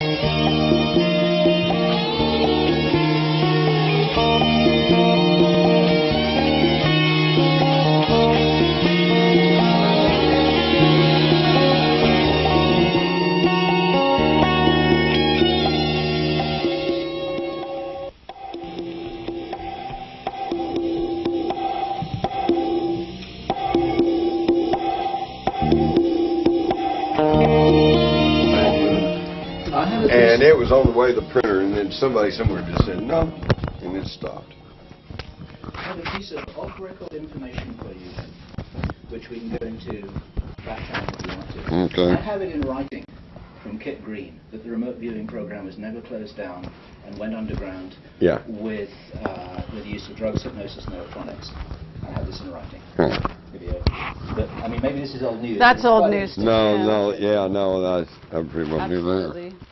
And it was on the way to the printer, and then somebody somewhere just said, no, and it stopped. I have a piece of off-record information for you, which we can go into back channel if you want to. Okay. I have it in writing from Kit Green that the remote viewing program was never closed down and went underground Yeah. with uh, with the use of drugs, hypnosis, and electronics. I have this in writing. Huh. Maybe, uh, But, I mean, maybe this is old news. That's old news. No, him. no, yeah, no, I, I pretty much knew that.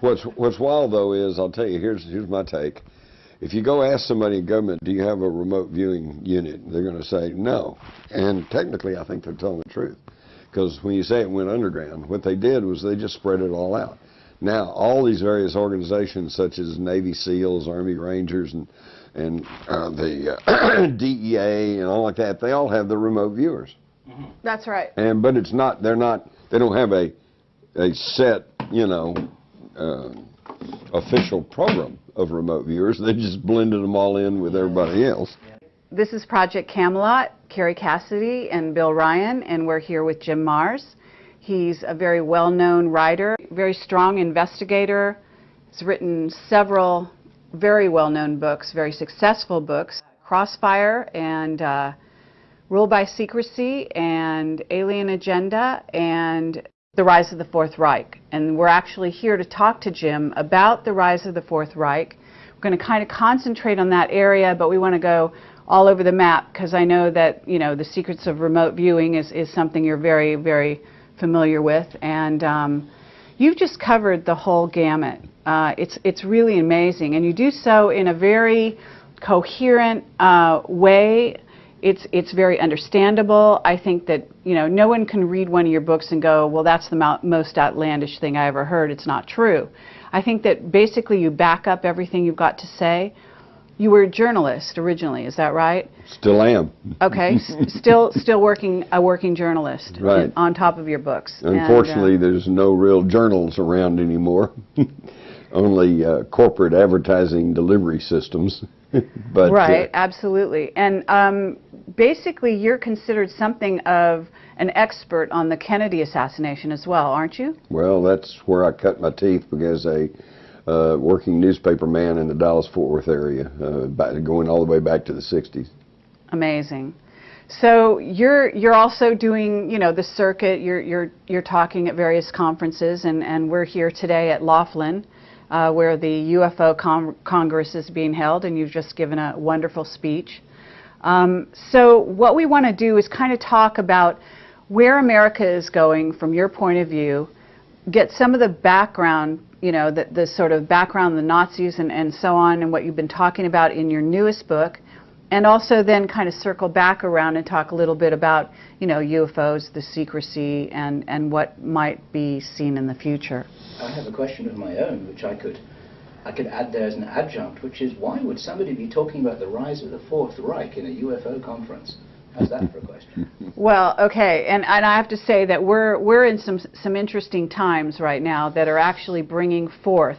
What's What's wild though is I'll tell you here's here's my take. If you go ask somebody in government, do you have a remote viewing unit? They're going to say no, and technically I think they're telling the truth, because when you say it went underground, what they did was they just spread it all out. Now all these various organizations such as Navy SEALs, Army Rangers, and and uh, the uh, DEA and all like that, they all have the remote viewers. That's right. And but it's not they're not they don't have a a set you know uh, official program of remote viewers. They just blended them all in with everybody else. This is Project Camelot, Kerry Cassidy and Bill Ryan, and we're here with Jim Marrs. He's a very well-known writer, very strong investigator. He's written several very well-known books, very successful books, Crossfire and uh, Rule by Secrecy and Alien Agenda and The Rise of the Fourth Reich. And we're actually here to talk to Jim about the rise of the Fourth Reich. We're going to kind of concentrate on that area, but we want to go all over the map because I know that, you know, the secrets of remote viewing is, is something you're very, very familiar with. And um, you've just covered the whole gamut. Uh, it's, it's really amazing. And you do so in a very coherent uh, way it's it's very understandable. I think that you know no one can read one of your books and go, well, that's the mo- most outlandish thing I ever heard. It's not true. I think that basically you back up everything you've got to say. You were a journalist originally, is that right? Still am. Okay, still still working a working journalist Right. on top of your books. And, uh, Unfortunately, there's no real journals around anymore. Only uh, corporate advertising delivery systems. but uh, right, absolutely. And um, basically, you're considered something of an expert on the Kennedy assassination as well, aren't you? Well, that's where I cut my teeth because a uh, working newspaper man in the Dallas-Fort Worth area, uh, back, going all the way back to the 60s. Amazing. So you're you're also doing you know the circuit. You're you're you're talking at various conferences, and and we're here today at Laughlin, uh, where the UFO con- Congress is being held, and you've just given a wonderful speech. Um, so what we want to do is kind of talk about where America is going from your point of view, get some of the background, you know, the, the sort of background the Nazis and, and so on, and what you've been talking about in your newest book, and also then kind of circle back around and talk a little bit about, you know, UFOs, the secrecy, and, and what might be seen in the future. I have a question of my own, which I could, I could add there as an adjunct, which is why would somebody be talking about the rise of the Fourth Reich in a UFO conference? How's that for a question? Well, okay, and, and I have to say that we're we're in some some interesting times right now that are actually bringing forth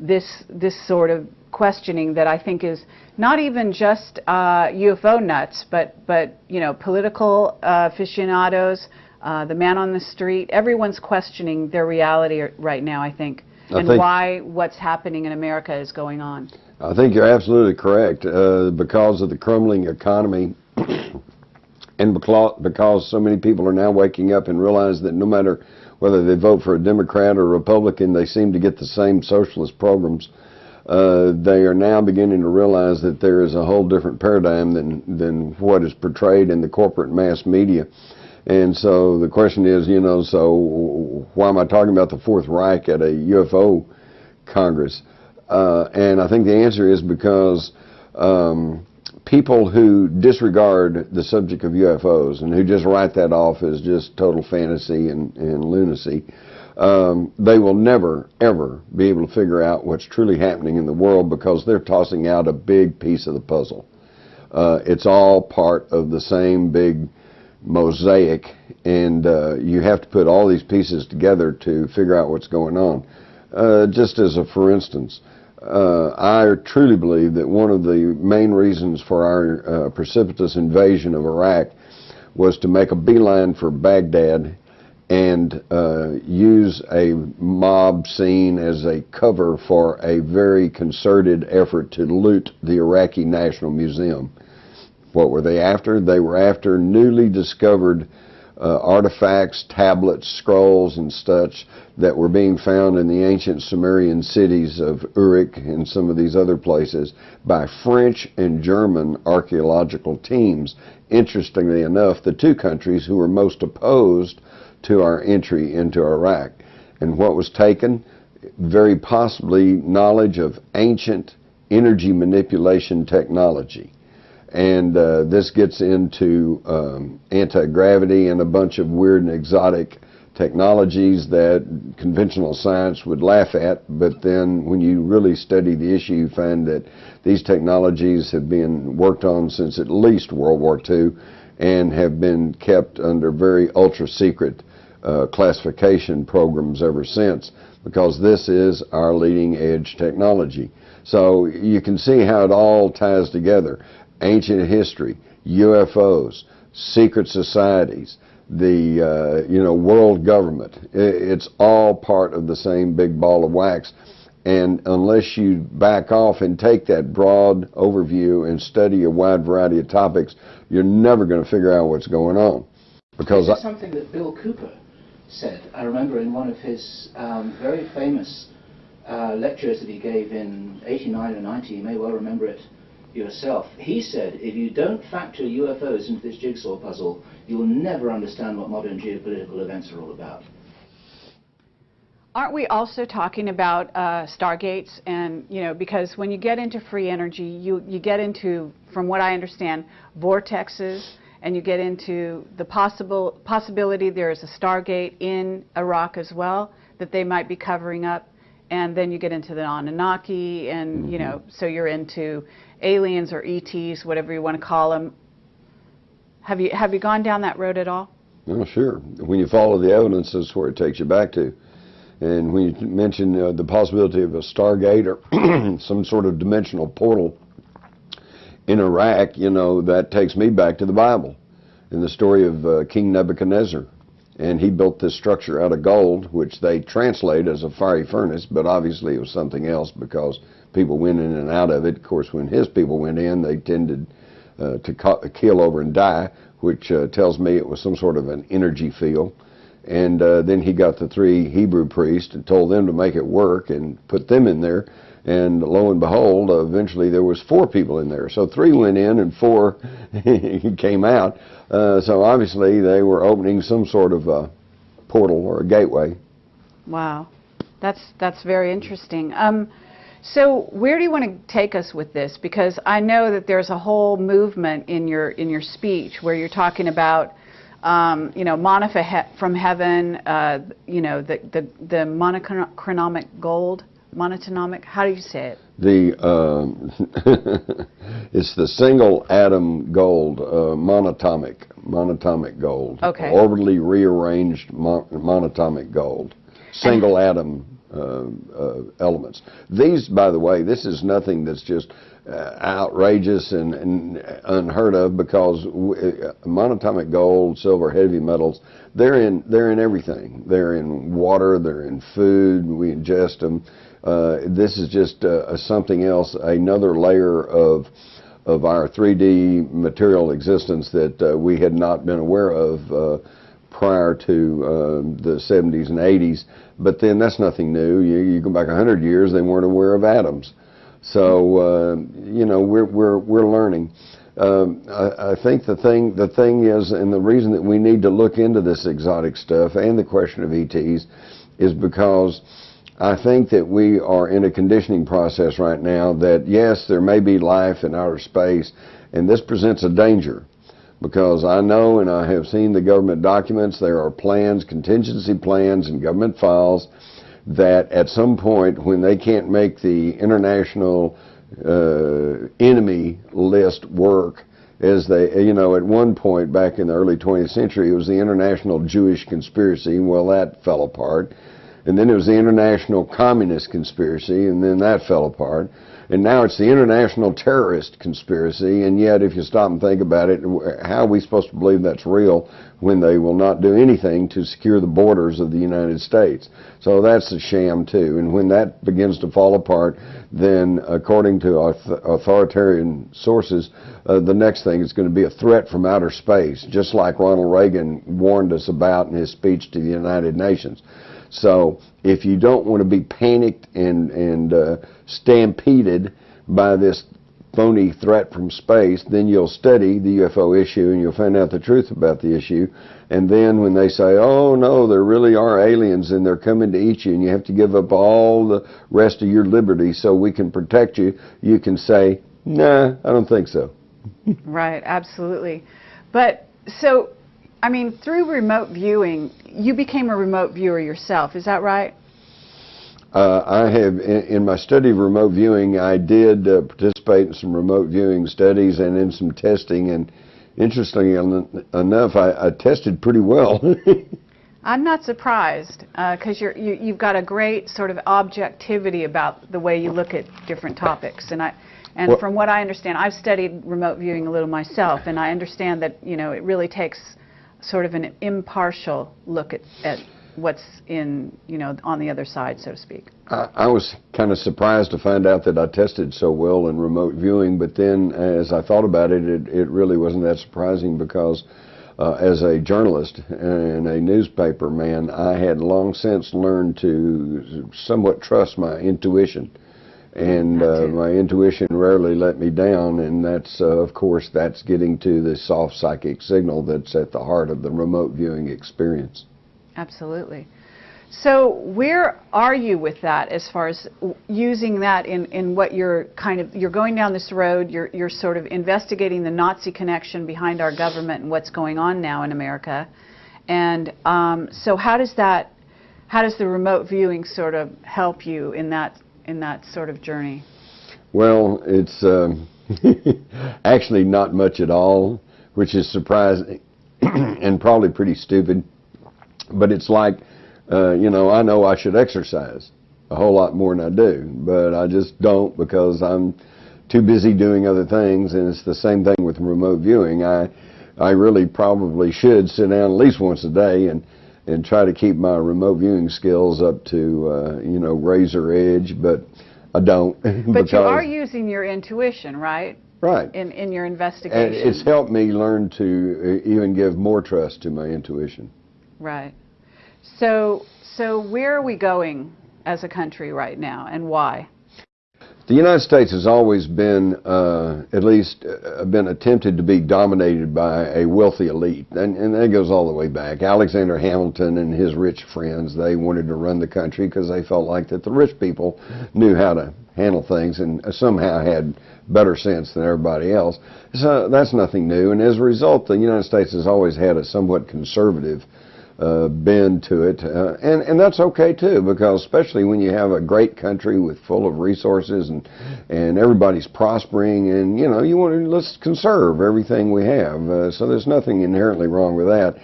this this sort of questioning that I think is not even just uh, UFO nuts, but but you know political uh, aficionados, uh, the man on the street. Everyone's questioning their reality right now. I think, I and why what's happening in America is going on. I think you're absolutely correct. Uh, because of the crumbling economy, and because, because so many people are now waking up and realize that no matter whether they vote for a Democrat or Republican, they seem to get the same socialist programs. Uh, they are now beginning to realize that there is a whole different paradigm than than what is portrayed in the corporate mass media. And so the question is, you know, so why am I talking about the Fourth Reich at a UFO Congress? Uh, and I think the answer is because um, people who disregard the subject of UFOs and who just write that off as just total fantasy and, and lunacy um, they will never, ever be able to figure out what's truly happening in the world because they're tossing out a big piece of the puzzle. Uh, it's all part of the same big mosaic, and uh, you have to put all these pieces together to figure out what's going on. Uh, just as a for instance, uh, I truly believe that one of the main reasons for our uh, precipitous invasion of Iraq was to make a beeline for Baghdad and uh, use a mob scene as a cover for a very concerted effort to loot the Iraqi National Museum. What were they after? They were after newly discovered uh, artifacts, tablets, scrolls, and such that were being found in the ancient Sumerian cities of Uruk and some of these other places by French and German archaeological teams. Interestingly enough, the two countries who were most opposed to our entry into Iraq. And what was taken? Very possibly knowledge of ancient energy manipulation technology and uh, this gets into um, anti-gravity and a bunch of weird and exotic technologies that conventional science would laugh at, but then when you really study the issue, you find that these technologies have been worked on since at least World War II and have been kept under very ultra secret uh, classification programs ever since because this is our leading edge technology. So you can see how it all ties together ancient history, UFOs, secret societies, the uh, you know world government. It's all part of the same big ball of wax. And unless you back off and take that broad overview and study a wide variety of topics, you're never going to figure out what's going on. Because this is something that Bill Cooper said. I remember in one of his um, very famous uh, lectures that he gave in 89 or 90, you may well remember it, yourself. He said, if you don't factor UFOs into this jigsaw puzzle, you will never understand what modern geopolitical events are all about. Aren't we also talking about uh, stargates and, you know, because when you get into free energy, you, you get into, from what I understand, vortexes, and you get into the possible possibility there is a stargate in Iraq as well that they might be covering up and then you get into the Anunnaki, and you know, mm-hmm. so you're into aliens or ETs, whatever you want to call them. Have you have you gone down that road at all? Oh, sure. When you follow the evidence, that's where it takes you back to. And when you mention uh, the possibility of a Stargate or some sort of dimensional portal in Iraq, you know, that takes me back to the Bible and the story of uh, King Nebuchadnezzar and he built this structure out of gold, which they translate as a fiery furnace, but obviously it was something else because people went in and out of it. Of course, when his people went in, they tended uh, to keel over and die, which uh, tells me it was some sort of an energy field. And uh, then he got the three Hebrew priests and told them to make it work and put them in there. And lo and behold, eventually there was four people in there. So three went in and four came out. Uh, so obviously they were opening some sort of a portal or a gateway. Wow, that's that's very interesting. Um, so where do you want to take us with this? Because I know that there's a whole movement in your in your speech where you're talking about, um, you know, manna from heaven, uh, you know, the the the monochromatic gold monatomic? How do you say it? The um, it's the single atom gold, uh, monatomic, monatomic gold. Okay. Orbitally rearranged mon monatomic gold, single atom elements. These, by the way, this is nothing that's just uh, outrageous and, and, unheard of because uh, monatomic gold, silver, heavy metals, they're in they're in everything. They're in water. They're in food. We ingest them. Uh, this is just uh, something else, another layer of of our 3D material existence that uh, we had not been aware of uh, prior to uh, the 70s and 80s. But then that's nothing new. You, you go back 100 years, they weren't aware of atoms. So uh, you know we're we're we're learning. Um, I, I, think the thing the thing is, and the reason that we need to look into this exotic stuff and the question of ETs is because I think that we are in a conditioning process right now that yes, there may be life in outer space, and this presents a danger. Because I know and I have seen the government documents, there are plans, contingency plans and government files that at some point when they can't make the international uh, enemy list work, as they, you know, at one point back in the early 20th century, it was the international Jewish conspiracy. Well, that fell apart. And then it was the international communist conspiracy, and then that fell apart. And now it's the international terrorist conspiracy, and yet if you stop and think about it, how are we supposed to believe that's real when they will not do anything to secure the borders of the United States? So that's a sham too. And when that begins to fall apart, then according to authoritarian sources, uh, the next thing is going to be a threat from outer space, just like Ronald Reagan warned us about in his speech to the United Nations. So if you don't want to be panicked and, and uh, stampeded by this phony threat from space, then you'll study the UFO issue and you'll find out the truth about the issue. And then when they say, oh no, there really are aliens and they're coming to eat you and you have to give up all the rest of your liberty so we can protect you, you can say, nah, I don't think so. right, absolutely. But so I mean, through remote viewing, you became a remote viewer yourself. Is that right? Uh, I have, in, in, my study of remote viewing, I did uh, participate in some remote viewing studies and in some testing. And interestingly enough, I, I tested pretty well. I'm not surprised because uh, you, you've got a great sort of objectivity about the way you look at different topics. And I, and well, from what I understand, I've studied remote viewing a little myself, and I understand that you know it really takes sort of an impartial look at, at what's in, you know, on the other side, so to speak. I, I was kind of surprised to find out that I tested so well in remote viewing, but then as I thought about it, it, it really wasn't that surprising because uh, as a journalist and a newspaper man, I had long since learned to somewhat trust my intuition and uh, my intuition rarely let me down and that's uh, of course that's getting to the soft psychic signal that's at the heart of the remote viewing experience. Absolutely. So where are you with that as far as using that in, in what you're kind of you're going down this road you're you're sort of investigating the Nazi connection behind our government and what's going on now in America? And um, so how does that how does the remote viewing sort of help you in that in that sort of journey? Well, it's um, actually not much at all, which is surprising and probably pretty stupid. But it's like, uh, you know, I know I should exercise a whole lot more than I do, but I just don't because I'm too busy doing other things. And it's the same thing with remote viewing. I I really probably should sit down at least once a day and and try to keep my remote viewing skills up to uh, you know razor edge, but I don't. but you are using your intuition, right? Right. In in your investigation. And it's helped me learn to uh, even give more trust to my intuition. Right. So so where are we going as a country right now, and why? The United States has always been, uh, at least, uh, been attempted to be dominated by a wealthy elite, and, and that goes all the way back. Alexander Hamilton and his rich friends, they wanted to run the country because they felt like that the rich people knew how to handle things and somehow had better sense than everybody else. So that's nothing new, and as a result, the United States has always had a somewhat conservative uh, bend to it, uh, and and that's okay too, because especially when you have a great country with full of resources and and everybody's prospering, and you know you want to let's conserve everything we have. Uh, so there's nothing inherently wrong with that.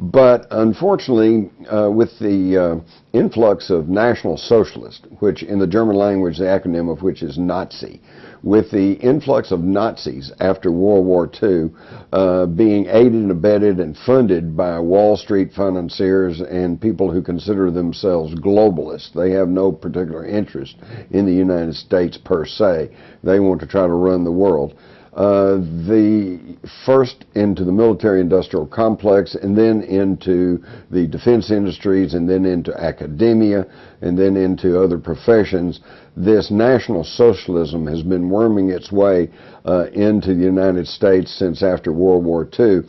But unfortunately, uh, with the uh, influx of National Socialist, which in the German language, the acronym of which is Nazi, with the influx of Nazis after World War II uh, being aided and abetted and funded by Wall Street financiers and people who consider themselves globalists. They have no particular interest in the United States per se. They want to try to run the world. Uh, the first into the military industrial complex and then into the defense industries and then into academia and then into other professions, this National Socialism has been worming its way uh, into the United States since after World War II.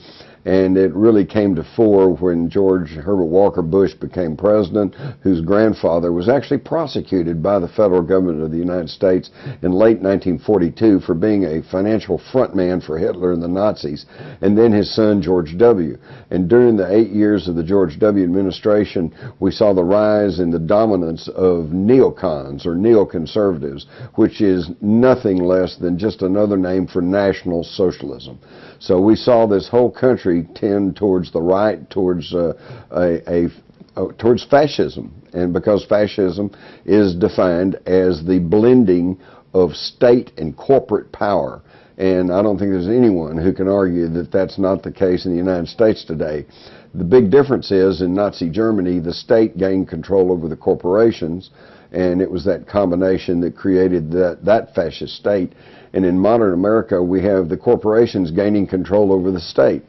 And it really came to fore when George Herbert Walker Bush became president, whose grandfather was actually prosecuted by the federal government of the United States in late 1942 for being a financial frontman for Hitler and the Nazis, and then his son George W. And during the eight years of the George W. administration, we saw the rise in the dominance of neocons or neoconservatives, which is nothing less than just another name for National Socialism. So we saw this whole country tend towards the right, towards uh, a, a uh, towards fascism, and because fascism is defined as the blending of state and corporate power. And I don't think there's anyone who can argue that that's not the case in the United States today. The big difference is in Nazi Germany, the state gained control over the corporations, and it was that combination that created that, that fascist state. And in modern America, we have the corporations gaining control over the state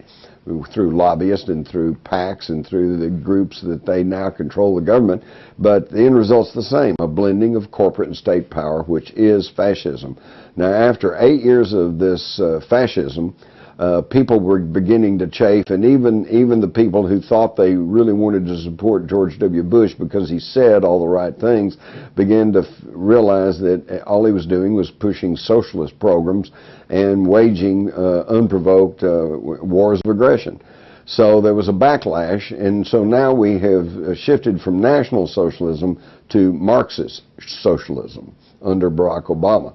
through lobbyists and through PACs and through the groups that they now control the government. But the end result's the same, a blending of corporate and state power, which is fascism. Now, after eight years of this uh, fascism, uh, people were beginning to chafe, and even even the people who thought they really wanted to support George W. Bush because he said all the right things began to realize that all he was doing was pushing socialist programs and waging uh, unprovoked uh, wars of aggression. So there was a backlash, and so now we have uh, shifted from National Socialism to Marxist socialism under Barack Obama.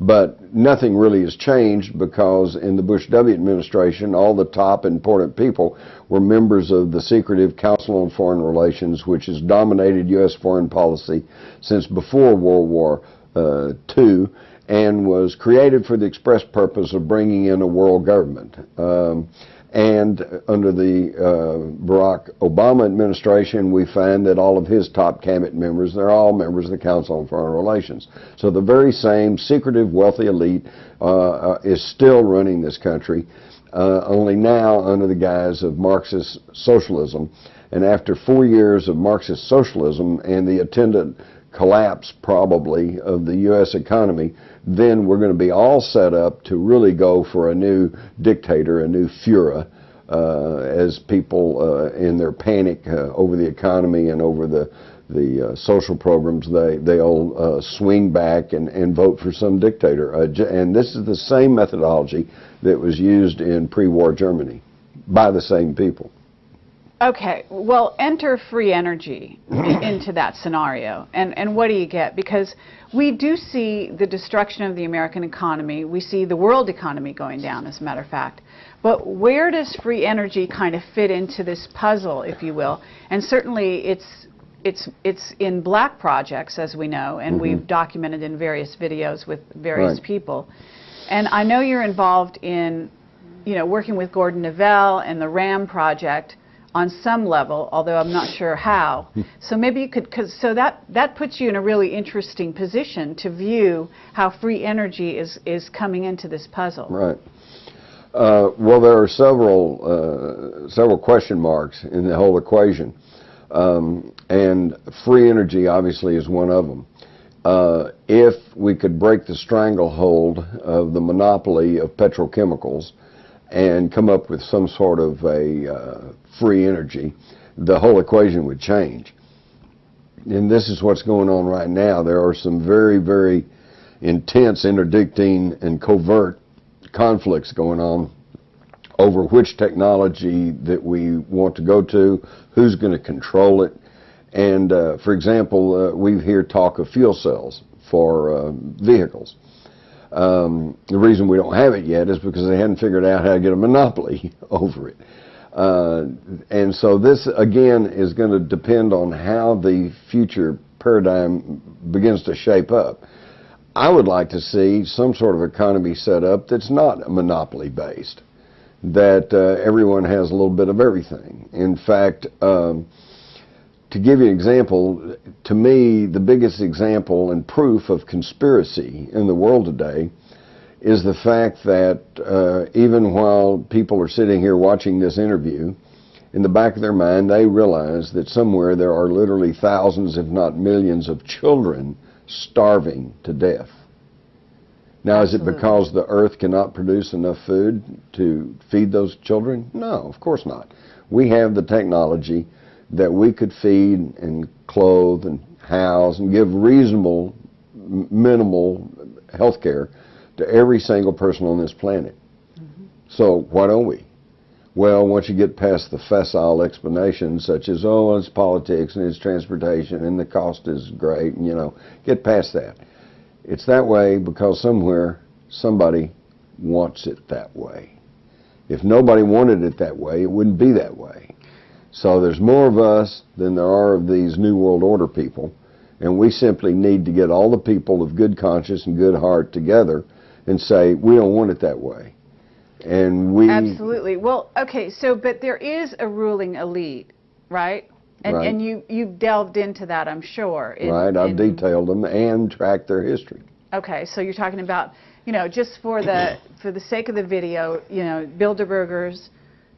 But nothing really has changed because in the Bush W administration, all the top important people were members of the secretive Council on Foreign Relations, which has dominated U.S. foreign policy since before World War uh, II and was created for the express purpose of bringing in a world government. Um, and under the uh, Barack Obama administration, we find that all of his top cabinet members, they're all members of the Council on Foreign Relations. So the very same secretive, wealthy elite uh, uh, is still running this country, uh, only now under the guise of Marxist socialism. And after four years of Marxist socialism and the attendant collapse, probably, of the U.S. economy, then we're going to be all set up to really go for a new dictator, a new Fuhrer, uh, as people uh, in their panic uh, over the economy and over the the uh, social programs, they they all uh, swing back and, and vote for some dictator. Uh, and this is the same methodology that was used in pre-war Germany by the same people. Okay, well, enter free energy into that scenario. And, and what do you get? Because we do see the destruction of the American economy. We see the world economy going down, as a matter of fact. But where does free energy kind of fit into this puzzle, if you will? And certainly it's, it's, it's in black projects, as we know, and mm -hmm. we've documented in various videos with various right. people. And I know you're involved in, you know, working with Gordon Novel and the RAM project on some level, although I'm not sure how. so maybe you could, cause, so that, that puts you in a really interesting position to view how free energy is, is coming into this puzzle. Right. Uh, well, there are several, uh, several question marks in the whole equation. Um, and free energy obviously is one of them. Uh, if we could break the stranglehold of the monopoly of petrochemicals and come up with some sort of a uh, free energy, the whole equation would change. And this is what's going on right now. There are some very, very intense interdicting and covert conflicts going on over which technology that we want to go to, who's going to control it. And uh, for example, uh, we hear talk of fuel cells for uh, vehicles. Um, the reason we don't have it yet is because they hadn't figured out how to get a monopoly over it. Uh, and so this, again, is going to depend on how the future paradigm begins to shape up. I would like to see some sort of economy set up that's not monopoly based, that uh, everyone has a little bit of everything. In fact, um, to give you an example, to me, the biggest example and proof of conspiracy in the world today is the fact that uh, even while people are sitting here watching this interview, in the back of their mind, they realize that somewhere there are literally thousands, if not millions, of children starving to death. Now, is it because the earth cannot produce enough food to feed those children? No, of course not. We have the technology that we could feed and clothe and house and give reasonable, minimal health care to every single person on this planet. Mm-hmm. So why don't we? Well, once you get past the facile explanations such as, oh, it's politics and it's transportation and the cost is great, and you know, get past that. It's that way because somewhere somebody wants it that way. If nobody wanted it that way, it wouldn't be that way. So there's more of us than there are of these New World Order people, and we simply need to get all the people of good conscience and good heart together and say, we don't want it that way. And we Absolutely. Well, okay, so but there is a ruling elite, right? And Right. and you you've delved into that, I'm sure. in- Right, I've detailed them and tracked their history. Okay, so you're talking about, you know, just for the for the sake of the video, you know, Bilderbergers,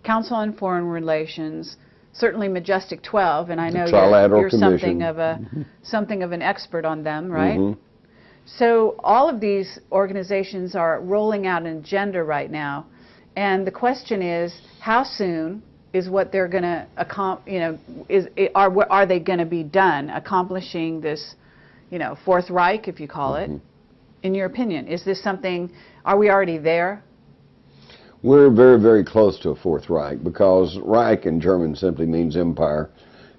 Council on Foreign Relations, certainly Majestic 12, and I know you're, you're something of a something of an expert on them, right? Mhm. So all of these organizations are rolling out an agenda right now, and the question is, how soon is what they're going to accomplish? you know, is are are they going to be done accomplishing this, you know, Fourth Reich, if you call it? In your opinion, is this something? Are we already there? We're very, very close to a Fourth Reich because Reich in German simply means empire.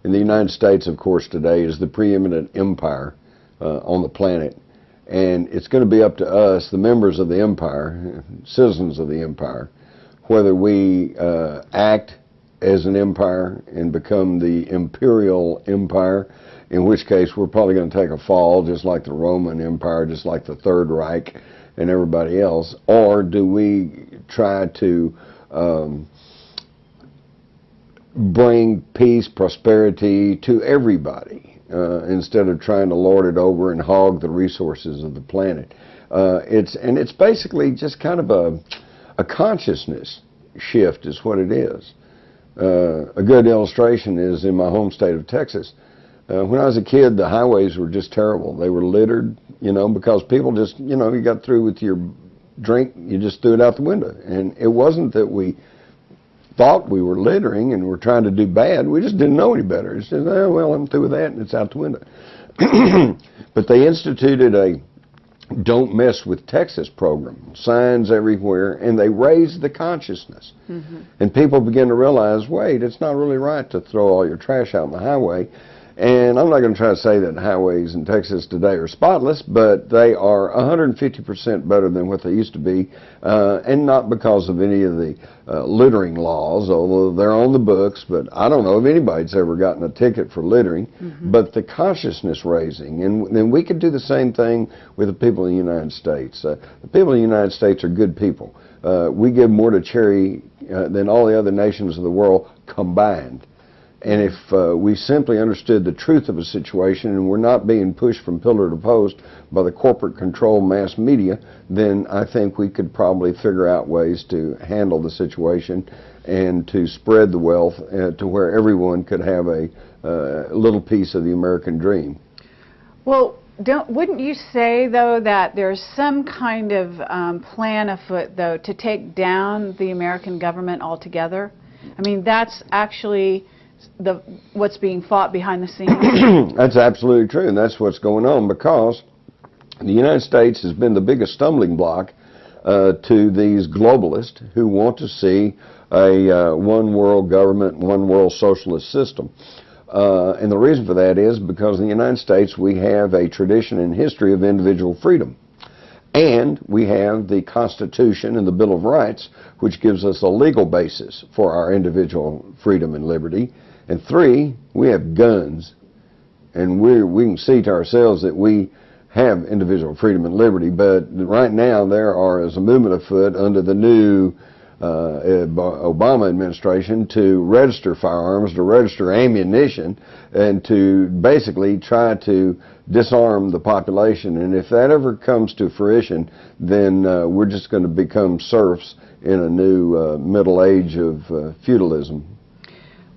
And the United States, of course, today is the preeminent empire uh, on the planet. And it's going to be up to us, the members of the empire, citizens of the empire, whether we uh, act as an empire and become the imperial empire, in which case we're probably going to take a fall just like the Roman Empire, just like the Third Reich and everybody else, or do we try to um, bring peace, prosperity to everybody uh, instead of trying to lord it over and hog the resources of the planet? Uh, it's and it's basically just kind of a a consciousness shift, is what it is. Uh, a good illustration is in my home state of Texas. Uh, when I was a kid, the highways were just terrible. They were littered, you know, because people just, you know, you got through with your drink, you just threw it out the window. And it wasn't that we thought we were littering and were trying to do bad. We just didn't know any better. It's just, oh, well, I'm through with that, and it's out the window. but they instituted a don't mess with Texas program, signs everywhere, and they raised the consciousness. Mm-hmm. And people begin to realize, wait, it's not really right to throw all your trash out on the highway. And I'm not going to try to say that highways in Texas today are spotless, but they are 150% better than what they used to be, uh, and not because of any of the uh, littering laws, although they're on the books. But I don't know if anybody's ever gotten a ticket for littering. But the consciousness raising, and then we could do the same thing with the people in the United States. Uh, the people in the United States are good people. Uh, we give more to charity uh, than all the other nations of the world combined. And if uh, we simply understood the truth of a situation and we're not being pushed from pillar to post by the corporate controlled mass media, then I think we could probably figure out ways to handle the situation and to spread the wealth uh, to where everyone could have a uh, little piece of the American dream. Well, don't, wouldn't you say, though, that there's some kind of um, plan afoot, though, to take down the American government altogether? I mean, that's actually the what's being fought behind the scenes. That's absolutely true, and that's what's going on because the United States has been the biggest stumbling block uh, to these globalists who want to see a uh, one world government, one world socialist system. Uh, and the reason for that is because in the United States we have a tradition and history of individual freedom. And we have the Constitution and the Bill of Rights, which gives us a legal basis for our individual freedom and liberty. And three, we have guns. And we we can see to ourselves that we have individual freedom and liberty. But right now, there are, as a movement afoot under the new uh, Obama administration to register firearms, to register ammunition, and to basically try to disarm the population. And if that ever comes to fruition, then uh, we're just going to become serfs in a new uh, middle age of uh, feudalism.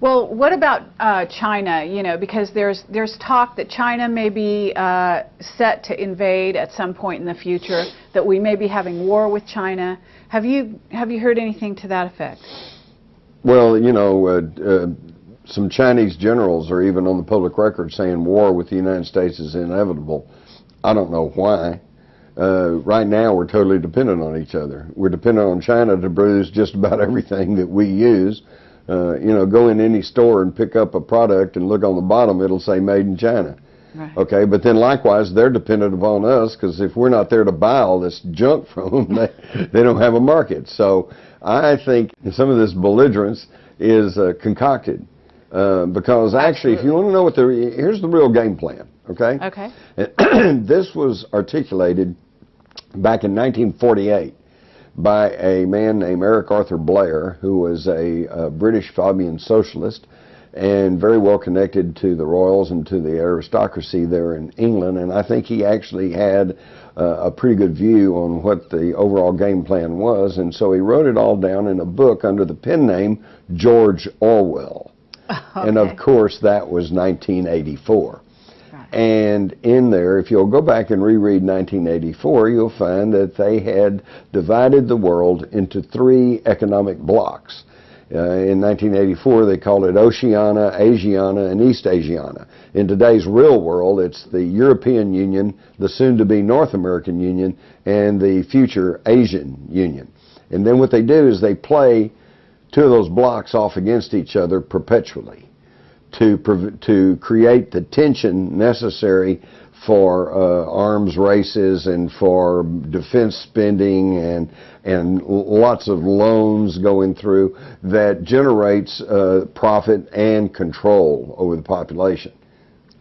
Well, what about uh, China? You know, because there's there's talk that China may be uh, set to invade at some point in the future. That we may be having war with China. Have you have you heard anything to that effect? Well, you know, uh, uh, some Chinese generals are even on the public record saying war with the United States is inevitable. I don't know why. Uh, right now, we're totally dependent on each other. We're dependent on China to produce just about everything that we use. Uh, you know, go in any store and pick up a product and look on the bottom, it'll say made in China. Right. Okay, but then likewise, they're dependent upon us because if we're not there to buy all this junk from them, they, they don't have a market. So I think some of this belligerence is uh, concocted uh, because actually, if you want to know what the here's the real game plan. Okay. Okay. And this was articulated back in 1948 by a man named Eric Arthur Blair, who was a, a British Fabian socialist and very well connected to the royals and to the aristocracy there in England. And I think he actually had uh, a pretty good view on what the overall game plan was. And so he wrote it all down in a book under the pen name George Orwell. And of course, that was 1984. And in there, if you'll go back and reread 1984, you'll find that they had divided the world into three economic blocks. Uh, in 1984, they called it Oceania, Asiana, and East Asiana. In today's real world, it's the European Union, the soon-to-be North American Union, and the future Asian Union. And then what they do is they play two of those blocks off against each other perpetually to to create the tension necessary for uh, arms races and for defense spending and and lots of loans going through that generates uh, profit and control over the population.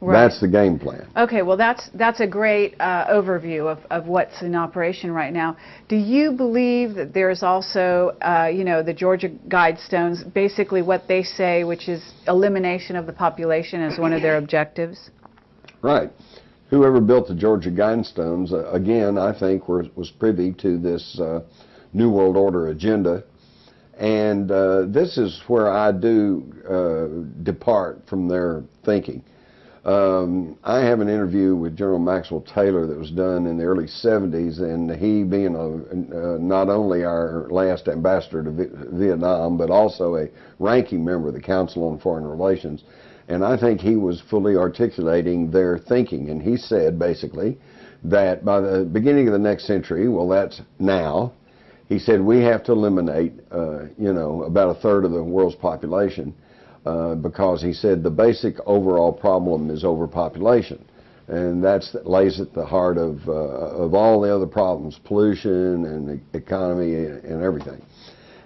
Right. That's the game plan. Okay, well, that's that's a great uh, overview of, of what's in operation right now. Do you believe that there's also, uh, you know, the Georgia Guidestones, basically what they say, which is elimination of the population as one of their objectives? Right. Whoever built the Georgia Guidestones, uh, again, I think were, was privy to this uh, New World Order agenda. And uh, this is where I do uh, depart from their thinking. Um, I have an interview with General Maxwell Taylor that was done in the early 70s, and he being a, uh, not only our last ambassador to Vi- Vietnam, but also a ranking member of the Council on Foreign Relations. And I think he was fully articulating their thinking. And he said basically that by the beginning of the next century, well, that's now, he said we have to eliminate, uh, you know, about a third of the world's population uh, because he said the basic overall problem is overpopulation. And that lays at the heart of, uh, of all the other problems, pollution and the economy and everything.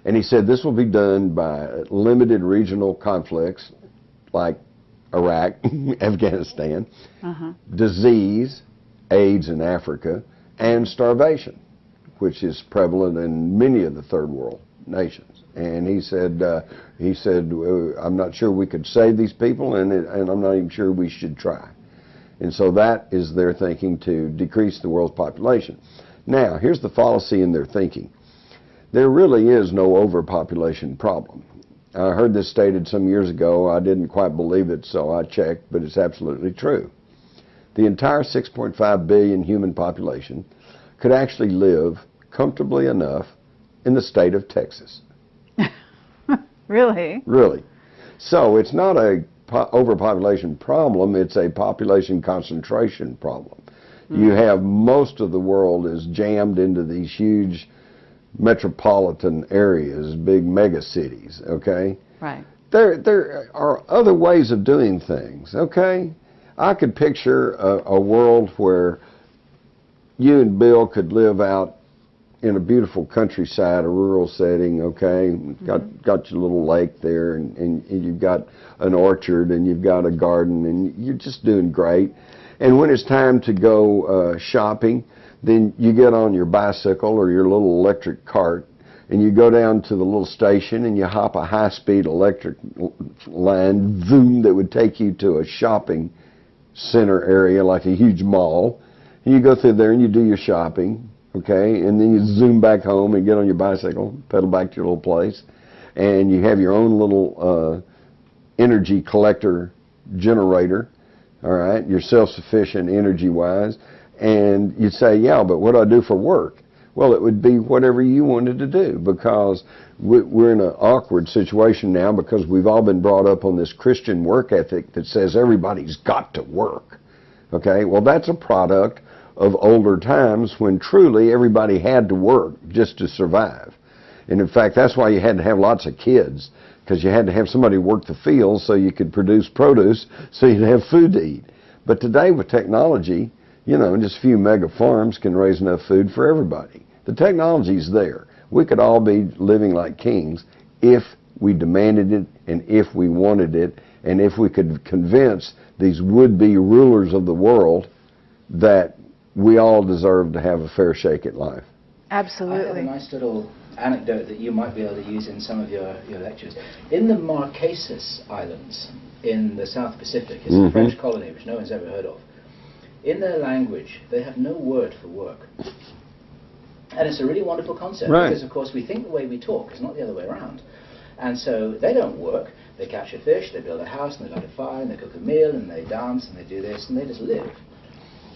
And he said this will be done by limited regional conflicts like Iraq, Afghanistan, Uh-huh. disease, AIDS in Africa, and starvation, which is prevalent in many of the third world nations. And he said, uh, he said, I'm not sure we could save these people, and it, and I'm not even sure we should try. And so that is their thinking to decrease the world's population. Now, here's the fallacy in their thinking. There really is no overpopulation problem. I heard this stated some years ago. I didn't quite believe it, so I checked, but it's absolutely true. The entire 6.5 billion human population could actually live comfortably enough in the state of Texas. Really? Really. So it's not a po- overpopulation problem, it's a population concentration problem. Hmm. You have most of the world is jammed into these huge metropolitan areas, big mega cities, okay? Right. There, there are other ways of doing things, okay? I could picture a, a world where you and Bill could live out in a beautiful countryside, a rural setting, okay? Got got your little lake there, and, and, and you've got an orchard, and you've got a garden, and you're just doing great. And when it's time to go uh, shopping, then you get on your bicycle or your little electric cart, and you go down to the little station, and you hop a high-speed electric line, zoom, that would take you to a shopping center area like a huge mall. And you go through there and you do your shopping, okay? And then you zoom back home and get on your bicycle, pedal back to your little place, and you have your own little uh, energy collector generator, all right? You're self-sufficient energy-wise. And you'd say, yeah, but what do I do for work? Well, it would be whatever you wanted to do because we- we're in an awkward situation now because we've all been brought up on this Christian work ethic that says everybody's got to work. Okay, well, that's a product of older times when truly everybody had to work just to survive. And in fact, that's why you had to have lots of kids because you had to have somebody work the fields so you could produce produce so you'd have food to eat. But today with technology, you know, just a few mega farms can raise enough food for everybody. The technology's there. We could all be living like kings if we demanded it and if we wanted it and if we could convince these would-be rulers of the world that we all deserve to have a fair shake at life. Absolutely. I have a nice little anecdote that you might be able to use in some of your, your lectures. In the Marquesas Islands in the South Pacific, it's Mhm. a French colony which no one's ever heard of. In their language, they have no word for work. And it's a really wonderful concept Right. because, of course, we think the way we talk. It's not the other way around. And so they don't work. They catch a fish, they build a house, and they light a fire, and they cook a meal, and they dance, and they do this, and they just live.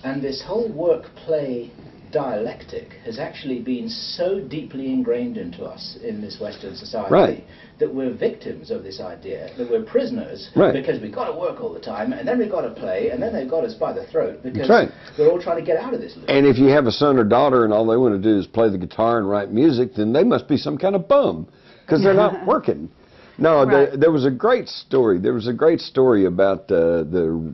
And this whole work-play dialectic has actually been so deeply ingrained into us in this Western society Right. that we're victims of this idea, that we're prisoners Right. because we've got to work all the time, and then we've got to play, and then they've got us by the throat because right. we're all trying to get out of this loop. And if you have a son or daughter and all they want to do is play the guitar and write music, then they must be some kind of bum because they're not working. No, there, there was a great story. There was a great story about uh, the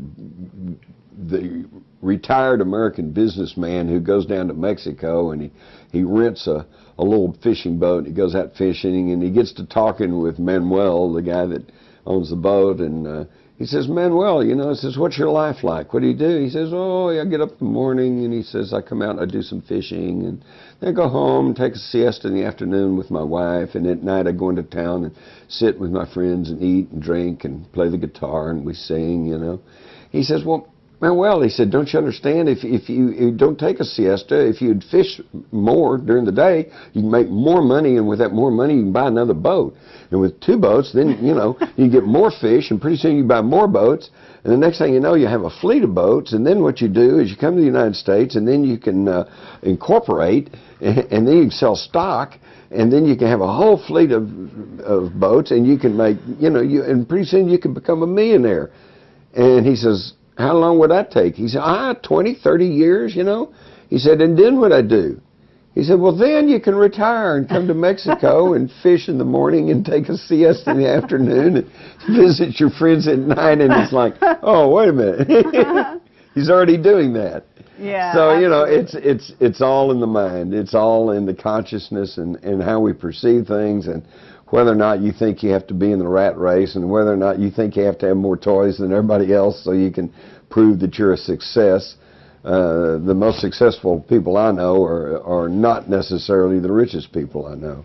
the retired American businessman who goes down to Mexico and he he rents a a little fishing boat. And he goes out fishing and he gets to talking with Manuel, the guy that owns the boat, and uh, he says, Manuel, you know, he says, what's your life like? What do you do? He says, oh, I get up in the morning and he says, I come out and I do some fishing and then I go home and take a siesta in the afternoon with my wife and at night I go into town and sit with my friends and eat and drink and play the guitar and we sing, you know. He says, well, Manuel, he said, don't you understand? If, if you, you don't take a siesta, if you'd fish more during the day, you can make more money, and with that more money, you can buy another boat. And with two boats, then, you know, you get more fish, and pretty soon you buy more boats, and the next thing you know, you have a fleet of boats, and then what you do is you come to the United States, and then you can uh, incorporate, and, and then you can sell stock, and then you can have a whole fleet of, of boats, and you can make, you know, you, and pretty soon you can become a millionaire. And he says, how long would that take? He said, ah, 20, 30 years, you know. He said, and then what I do? He said, well, then you can retire and come to Mexico and fish in the morning and take a siesta in the afternoon and visit your friends at night. And it's like, oh, wait a minute. He's already doing that. Yeah. So you know, it's it's it's all in the mind. It's all in the consciousness and and how we perceive things and whether or not you think you have to be in the rat race and whether or not you think you have to have more toys than everybody else so you can prove that you're a success. Uh, the most successful people I know are are not necessarily the richest people I know.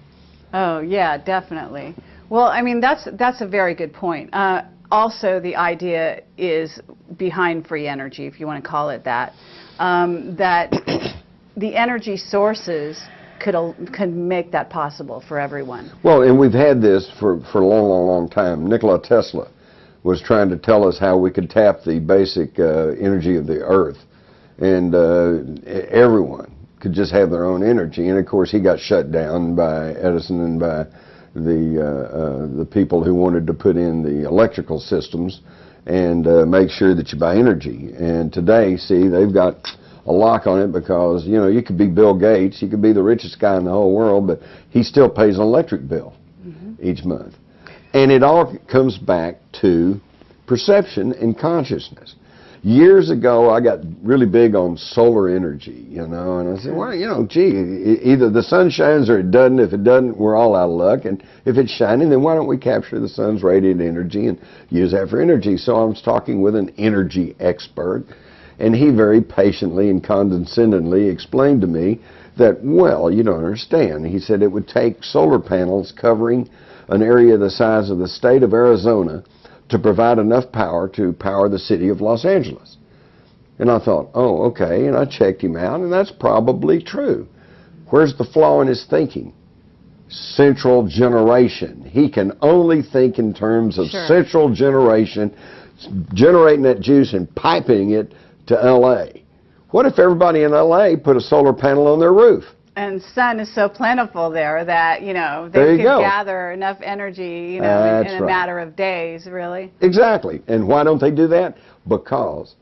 Oh yeah, definitely. Well, I mean that's that's a very good point. Uh, also, the idea is behind free energy, if you want to call it that, um, that the energy sources could could make that possible for everyone. Well, and we've had this for, for a long, long, long time. Nikola Tesla was trying to tell us how we could tap the basic uh, energy of the earth, and uh, everyone could just have their own energy. And of course, he got shut down by Edison and by the uh, uh, the people who wanted to put in the electrical systems and uh, make sure that you buy energy. And today, see, they've got a lock on it because you know you could be Bill Gates, you could be the richest guy in the whole world, but he still pays an electric bill mm-hmm. each month. And it all comes back to perception and consciousness. Years ago, I got really big on solar energy, you know, and I said, well, you know, gee, either the sun shines or it doesn't. If it doesn't, we're all out of luck. And if it's shining, then why don't we capture the sun's radiant energy and use that for energy? So I was talking with an energy expert, and he very patiently and condescendingly explained to me that, well, you don't understand. He said it would take solar panels covering an area the size of the state of Arizona to provide enough power to power the city of Los Angeles. And I thought, oh, okay. And I checked him out, and that's probably true. Where's the flaw in his thinking? central generation. He can only think in terms of Sure. central generation, generating that juice and piping it to LA. What if everybody in LA put a solar panel on their roof? And sun is so plentiful there that, you know, they you could go. gather enough energy, you know, in, in a right. matter of days, really. Exactly. And why don't they do that? Because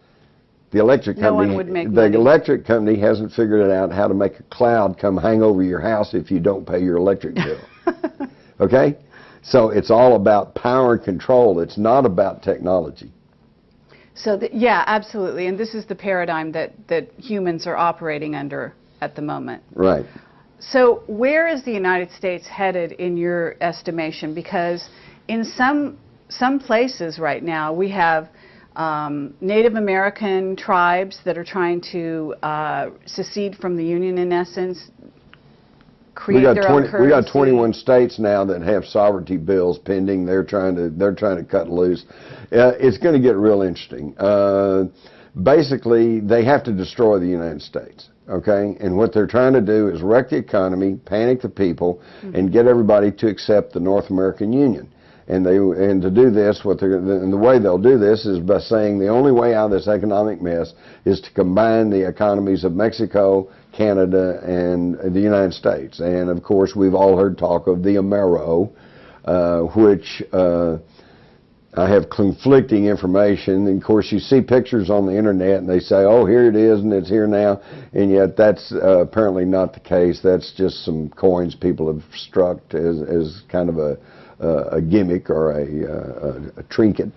the electric No one company, would make the money. electric company hasn't figured it out how to make a cloud come hang over your house if you don't pay your electric bill. okay? So it's all about power and control. It's not about technology. So, th- yeah, absolutely. And this is the paradigm that, that humans are operating under at the moment. Right. So, where is the United States headed in your estimation? Because in some some places right now, we have um, Native American tribes that are trying to uh, secede from the Union, in essence, create We got their own 20, currency. we got 21 states now that have sovereignty bills pending. They're trying to they're trying to cut loose. Uh, it's going to get real interesting. Uh, basically, they have to destroy the United States. Okay, and what they're trying to do is wreck the economy, panic the people, and get everybody to accept the North American Union. And they and to do this, what they're and the way they'll do this is by saying the only way out of this economic mess is to combine the economies of Mexico, Canada, and the United States. And of course, we've all heard talk of the Amero, uh, which uh, I have conflicting information. And of course, you see pictures on the internet, and they say, "Oh, here it is, and it's here now," and yet that's uh, apparently not the case. That's just some coins people have struck as as kind of a a gimmick or a, uh, a, a trinket.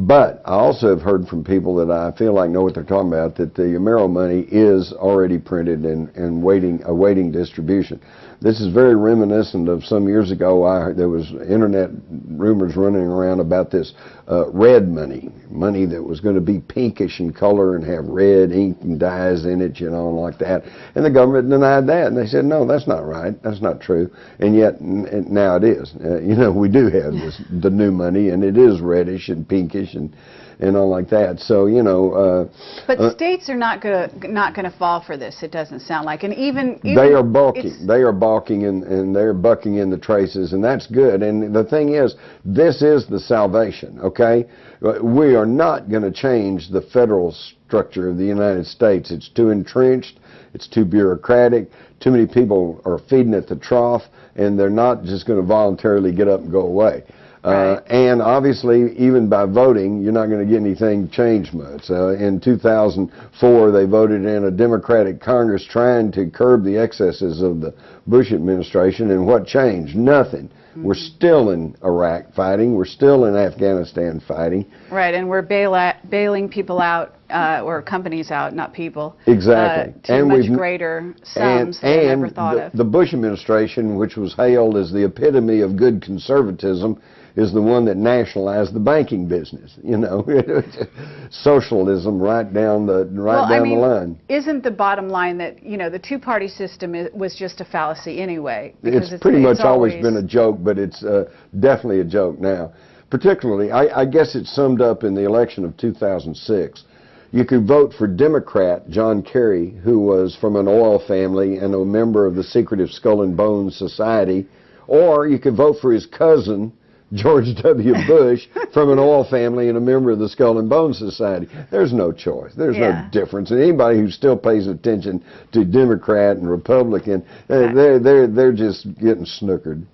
But I also have heard from people that I feel like know what they're talking about that the Amero money is already printed and, and waiting awaiting distribution. This is very reminiscent of some years ago. I there was internet rumors running around about this uh, red money, money that was going to be pinkish in color and have red ink and dyes in it, you know, and like that. And the government denied that, and they said, no, that's not right, that's not true. And yet now it is. Uh, you know, we do have this the new money, and it is reddish and pinkish and and all like that. So you know. Uh, But uh, states are not going to not going to fall for this. It doesn't sound like, and even, even they are balking. They are balking and, and they're bucking in the traces, and that's good. And the thing is, this is the salvation, okay? Uh, We are not going to change the federal structure of the United States. It's too entrenched, it's too bureaucratic, too many people are feeding at the trough, and they're not just going to voluntarily get up and go away. Uh, Right. and obviously, even by voting, you're not going to get anything changed much. Uh, in 2004, they voted in a Democratic Congress trying to curb the excesses of the Bush administration, and what changed? Nothing. We're still in Iraq fighting. We're still in Afghanistan fighting. Right, and we're bail bailing people out, uh, or companies out, not people. Exactly. Uh, to And much we've- greater sums than and ever thought the, of. the Bush administration, which was hailed as the epitome of good conservatism, is the one that nationalized the banking business. You know, socialism right down the right well, down I mean, the line. isn't the bottom line that you know the two-party system was just a fallacy anyway? because It's pretty much it's always been a joke, but it's uh, definitely a joke now. Particularly, I, I guess it's summed up in the election of 2006. You could vote for Democrat John Kerry, who was from an oil family and a member of the secretive Skull and Bones Society, or you could vote for his cousin, George W. Bush, from an oil family and a member of the Skull and Bones Society. There's no choice. There's Yeah. no difference. And anybody who still pays attention to Democrat and Republican, uh, they're, they're, they're just getting snookered.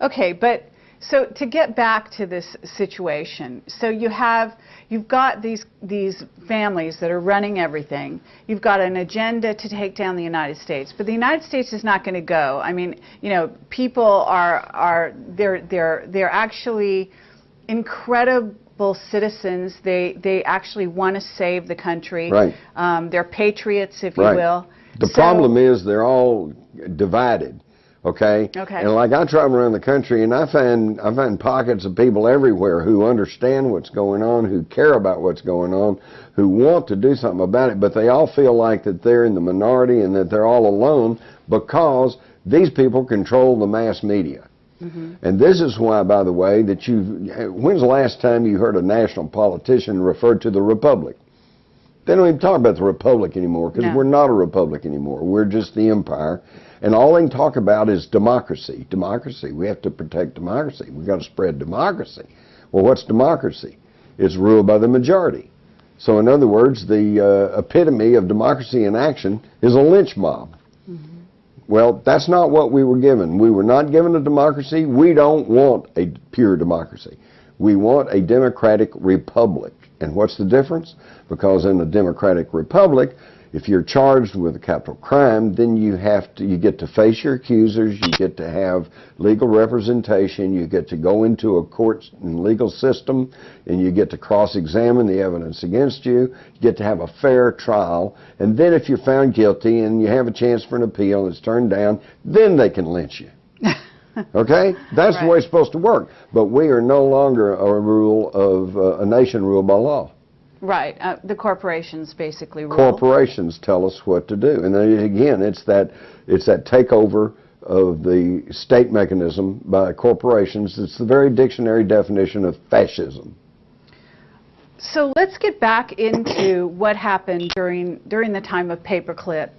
Okay, but so to get back to this situation, so you have you've got these these families that are running everything. You've got an agenda to take down the United States, but the United States is not going to go. I mean, you know, people are are they're they're they're actually incredible citizens. They they actually want to save the country. Right. Um, they're patriots, if Right. you will. The So- problem is they're all divided. Okay. Okay. And like I travel around the country and I find I find pockets of people everywhere who understand what's going on, who care about what's going on, who want to do something about it, but they all feel like that they're in the minority and that they're all alone because these people control the mass media. Mm-hmm. And this is why, by the way, that you. When's the last time you heard a national politician refer to the republic? They don't even talk about the republic anymore because No. we're not a republic anymore. We're just the empire. And all they can talk about is democracy. Democracy. We have to protect democracy. We've got to spread democracy. Well, what's democracy? It's ruled by the majority. So, in other words, the uh, epitome of democracy in action is a lynch mob. Well, that's not what we were given. We were not given a democracy. We don't want a pure democracy. We want a democratic republic. And what's the difference? Because in a democratic republic, if you're charged with a capital crime, then you have to you get to face your accusers, you get to have legal representation, you get to go into a court and legal system, and you get to cross-examine the evidence against you, you get to have a fair trial, and then if you're found guilty and you have a chance for an appeal and it's turned down, then they can lynch you. Okay? That's the way it's supposed to work. But we are no longer a rule of uh, a nation ruled by law. Right. Uh, the corporations basically rule. Corporations tell us what to do. And then again, it's that it's that takeover of the state mechanism by corporations. It's the very dictionary definition of fascism. So let's get back into what happened during during the time of paperclip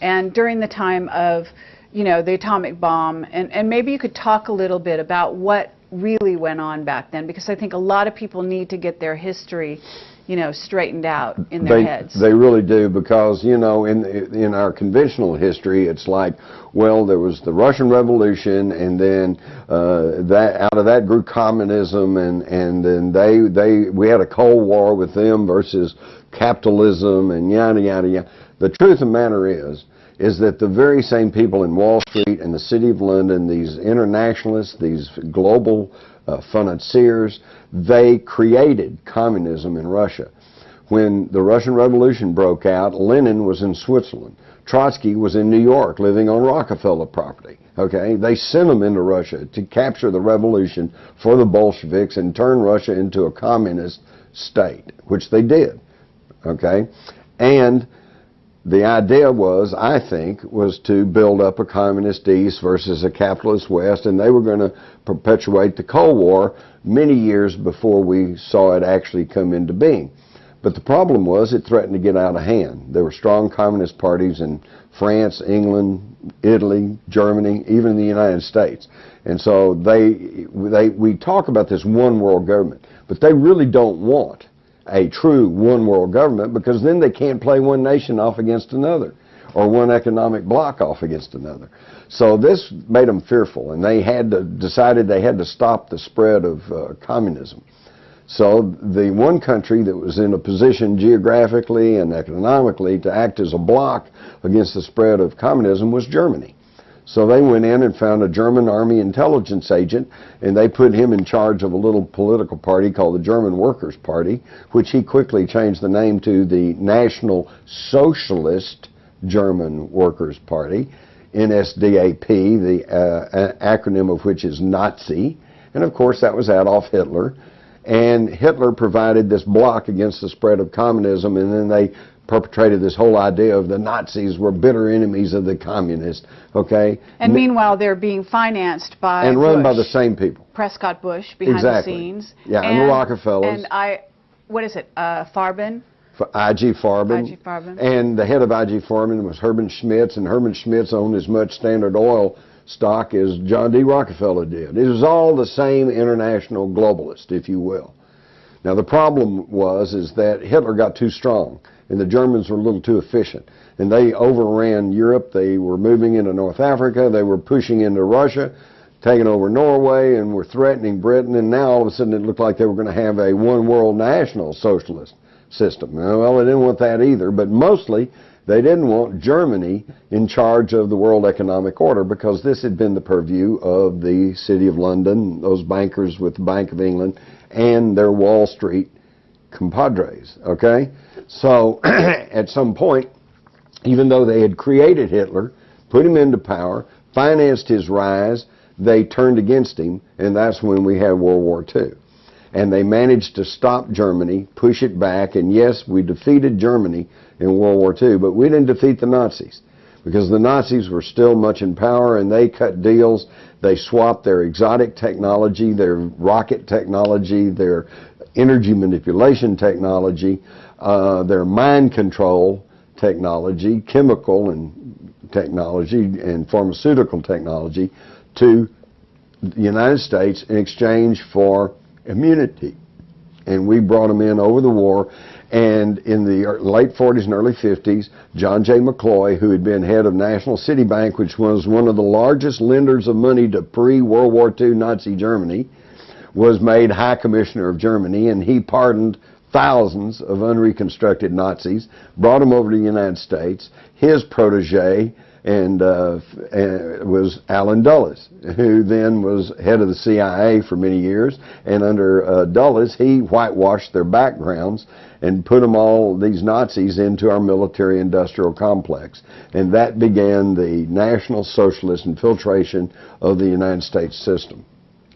and during the time of, you know, the atomic bomb and, and maybe you could talk a little bit about what really went on back then because I think a lot of people need to get their history, you know, straightened out in their they, heads. They really do because you know in in our conventional history it's like well there was the Russian Revolution and then uh, that out of that grew communism and and then they they we had a Cold War with them versus capitalism and yada yada yada. The truth of the matter is is that the very same people in Wall Street and the City of London, these internationalists, these global uh, financiers, they created communism in Russia. When the Russian Revolution broke out, Lenin was in Switzerland. Trotsky was in New York living on Rockefeller property. Okay, they sent him into Russia to capture the revolution for the Bolsheviks and turn Russia into a communist state, which they did. Okay, and the idea was, I think, was to build up a communist East versus a capitalist West, and they were going to perpetuate the Cold War many years before we saw it actually come into being. But the problem was it threatened to get out of hand. There were strong communist parties in France, England, Italy, Germany, even the United States. And so they, they, we talk about this one world government, but they really don't want a true one world government because then they can't play one nation off against another or one economic bloc off against another. So this made them fearful and they had to, decided they had to stop the spread of uh, communism. So the one country that was in a position geographically and economically to act as a bloc against the spread of communism was Germany. So they went in and found a German army intelligence agent, and they put him in charge of a little political party called the German Workers' Party, which he quickly changed the name to the National Socialist German Workers' Party, NSDAP, the uh, acronym of which is Nazi. And of course, that was Adolf Hitler. And Hitler provided this block against the spread of communism, and then they perpetrated this whole idea of the Nazis were bitter enemies of the communists, okay? and meanwhile they're being financed by and run by the same people. Prescott Bush behind Exactly. the scenes. Yeah, and the Rockefellers. And I what is it? Uh, Farben? For IG Farben. IG Farben. And the head of IG Farben was Herman Schmitz, and Herman Schmitz owned as much Standard Oil stock as John D. Rockefeller did. It was all the same international globalist, if you will. Now the problem was is that Hitler got too strong, and the Germans were a little too efficient, and they overran Europe. They were moving into North Africa. They were pushing into Russia, taking over Norway, and were threatening Britain. And now all of a sudden it looked like they were going to have a one world national socialist system. Well, they didn't want that either, but mostly they didn't want Germany in charge of the world economic order because this had been the purview of the City of London, those bankers with the Bank of England, and their Wall Street compadres. Okay? So at some point, even though they had created Hitler, put him into power, financed his rise, they turned against him, and that's when we had World War II. And they managed to stop Germany, push it back, and yes, we defeated Germany in World War II, but we didn't defeat the Nazis because the Nazis were still much in power and they cut deals. They swapped their exotic technology, their rocket technology, their energy manipulation technology, uh, their mind control technology, chemical and technology and pharmaceutical technology to the United States in exchange for immunity. And we brought them in over the war. And in the late 40s and early 50s, John J. McCloy, who had been head of National City Bank, which was one of the largest lenders of money to pre-World War II Nazi Germany, was made High Commissioner of Germany, and he pardoned thousands of unreconstructed Nazis, brought them over to the United States. His protege and uh, was Allen Dulles, who then was head of the CIA for many years. And under uh, Dulles, he whitewashed their backgrounds and put them all these Nazis into our military-industrial complex, and that began the National Socialist infiltration of the United States system.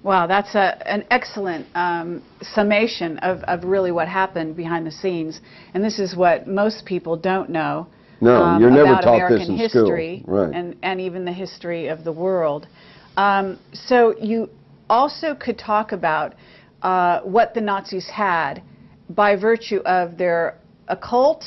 Wow, that's a, an excellent um, summation of, of really what happened behind the scenes. And this is what most people don't know No, um, you're never about taught American this in history school. Right. and, and even the history of the world. Um, so you also could talk about uh, what the Nazis had by virtue of their occult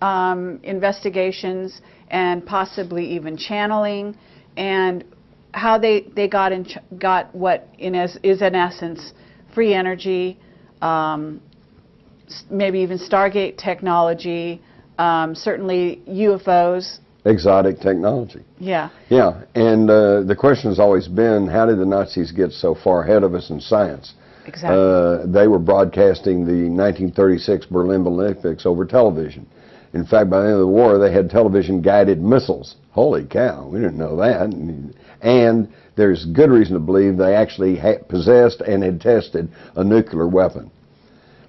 um, investigations and possibly even channeling and how they, they got in ch- got what in as, is in essence free energy, um, maybe even Stargate technology, um, certainly UFOs. Exotic technology. Yeah, Yeah, and uh, the question has always been, how did the Nazis get so far ahead of us in science? exactly. Uh, they were broadcasting the 1936 Berlin Olympics over television. In fact, by the end of the war, they had television-guided missiles. Holy cow, we didn't know that. And there's good reason to believe they actually ha- possessed and had tested a nuclear weapon.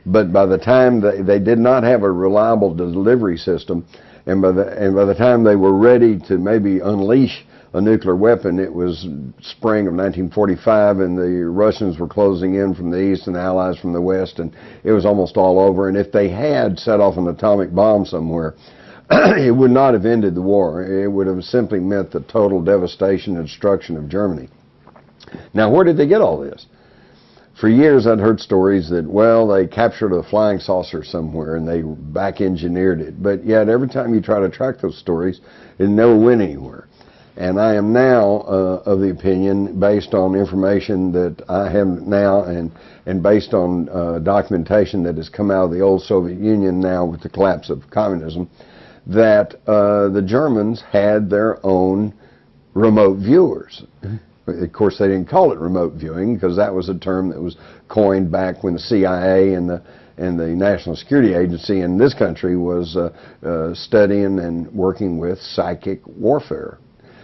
But by the time they, they did not have a reliable delivery system, and by the and by the time they were ready to maybe unleash a nuclear weapon, it was spring of 1945, and the Russians were closing in from the east and the Allies from the west, and it was almost all over. And if they had set off an atomic bomb somewhere, it would not have ended the war. It would have simply meant the total devastation and destruction of Germany. Now, where did they get all this? For years, I'd heard stories that, well, they captured a flying saucer somewhere and they back engineered it. But yet, every time you try to track those stories, it never went anywhere. And I am now uh, of the opinion, based on information that I have now and, and based on uh, documentation that has come out of the old Soviet Union now with the collapse of communism, that uh, the Germans had their own remote viewers. Of course, they didn't call it remote viewing because that was a term that was coined back when the CIA and the and the National Security Agency in this country was uh, uh, studying and working with psychic warfare.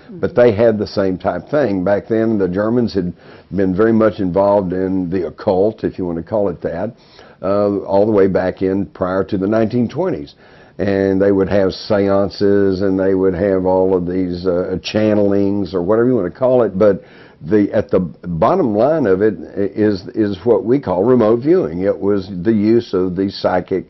But they had the same type thing. Back then, the Germans had been very much involved in the occult, if you want to call it that, uh, all the way back in prior to the 1920s and they would have seances and they would have all of these uh, channelings or whatever you want to call it but the at the bottom line of it is is what we call remote viewing it was the use of these psychic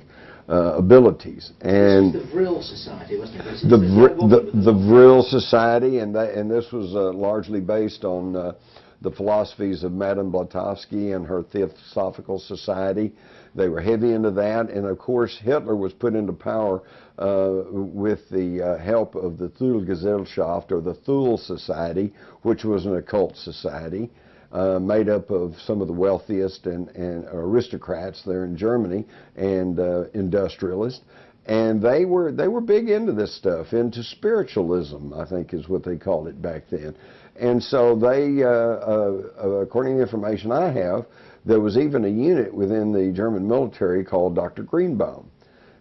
uh, abilities and the Vril Society, wasn't it? The Vr- the, the Vril Society, and that, and this was uh, largely based on uh, the philosophies of Madame Blavatsky and her Theosophical Society. They were heavy into that, and of course Hitler was put into power uh, with the uh, help of the Thule Gesellschaft or the Thule Society, which was an occult society. Uh, made up of some of the wealthiest and, and aristocrats there in Germany and uh, industrialists, and they were they were big into this stuff, into spiritualism, I think is what they called it back then. And so they, uh, uh, according to the information I have, there was even a unit within the German military called Dr. Greenbaum,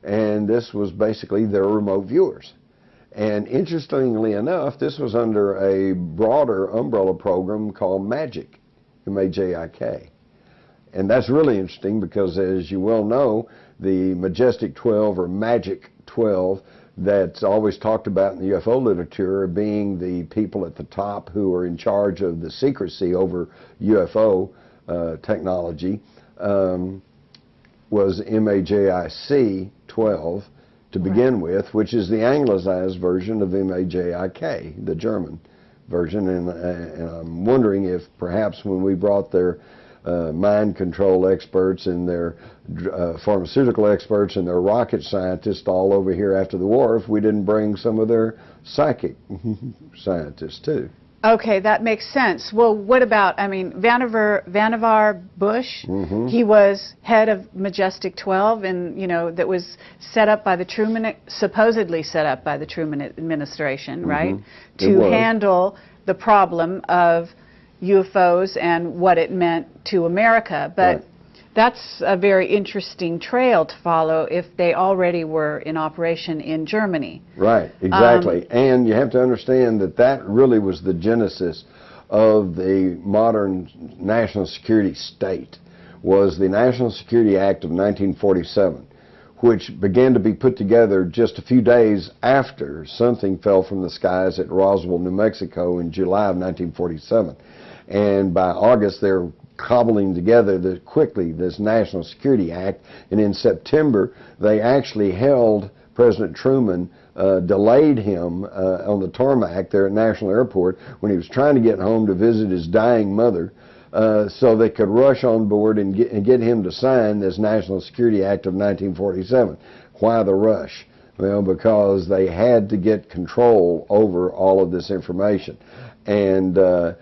and this was basically their remote viewers. And interestingly enough, this was under a broader umbrella program called MAGIC, M-A-J-I-K. And that's really interesting because, as you well know, the Majestic 12 or Magic 12 that's always talked about in the UFO literature being the people at the top who are in charge of the secrecy over UFO uh, technology um, was MAJIC 12 to begin with, which is the anglicized version of MAJIK, the German version. And, uh, and I'm wondering if perhaps when we brought their uh, mind control experts and their uh, pharmaceutical experts and their rocket scientists all over here after the war if we didn't bring some of their psychic scientists too. Okay, that makes sense. Well, what about, I mean, Vannevar, Vannevar Bush, Mhm. he was head of Majestic 12, and, you know, that was set up by the Truman, supposedly set up by the Truman administration, right? Mm-hmm. It To handle the problem of UFOs and what it meant to America. But Right. That's a very interesting trail to follow if they already were in operation in Germany. Right, um, exactly. and you have to understand that that really was the genesis of the modern national security state was the National Security Act of 1947, which began to be put together just a few days after something fell from the skies at Roswell, New Mexico in July of 1947. And by August, they're cobbling together the, quickly this National Security Act. And in September, they actually held President Truman, uh, delayed him uh, on the tarmac there at National Airport when he was trying to get home to visit his dying mother. Uh, so they could rush on board and get, and get him to sign this National Security Act of 1947. Why the rush? Well, because they had to get control over all of this information. And uh,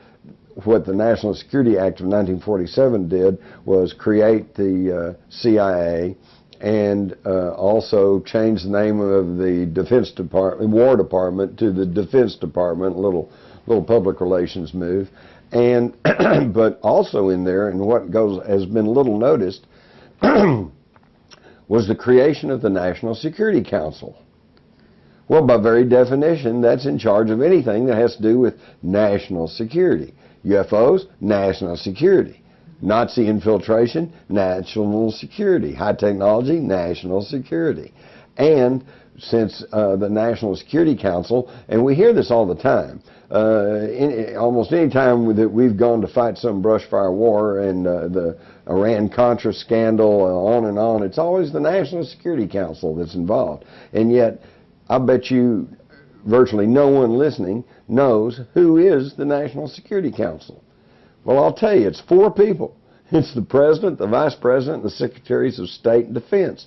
what the National Security Act of 1947 did was create the uh, CIA and uh, also change the name of the Defense Department, War Department, to the Defense Department. Little, little public relations move, and but also in there, and what goes has been little noticed, was the creation of the National Security Council. Well, by very definition, that's in charge of anything that has to do with national security. UFOs, national security. Nazi infiltration, national security. High technology, national security. And since uh, the National Security Council, and we hear this all the time, uh, in, almost any time that we've gone to fight some brush fire war and uh, the Iran Contra scandal, uh, on and on, it's always the National Security Council that's involved. And yet, I bet you virtually no one listening knows who is the National Security Council. Well, I'll tell you, it's four people. It's the President, the Vice President, and the Secretaries of State and Defense.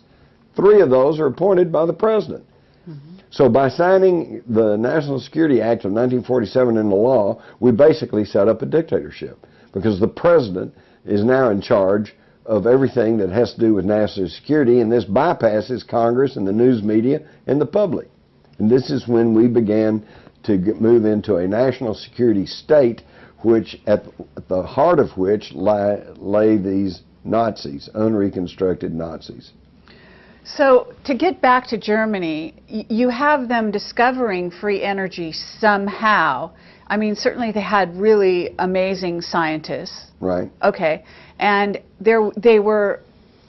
Three of those are appointed by the President. Mm-hmm. So by signing the National Security Act of 1947 into law, we basically set up a dictatorship because the President is now in charge of everything that has to do with national security, and this bypasses Congress and the news media and the public. And this is when we began to get, move into a national security state, which at, at the heart of which lie, lay these Nazis, unreconstructed Nazis. So to get back to Germany, y- you have them discovering free energy somehow. I mean, certainly they had really amazing scientists. Right? Okay, and they were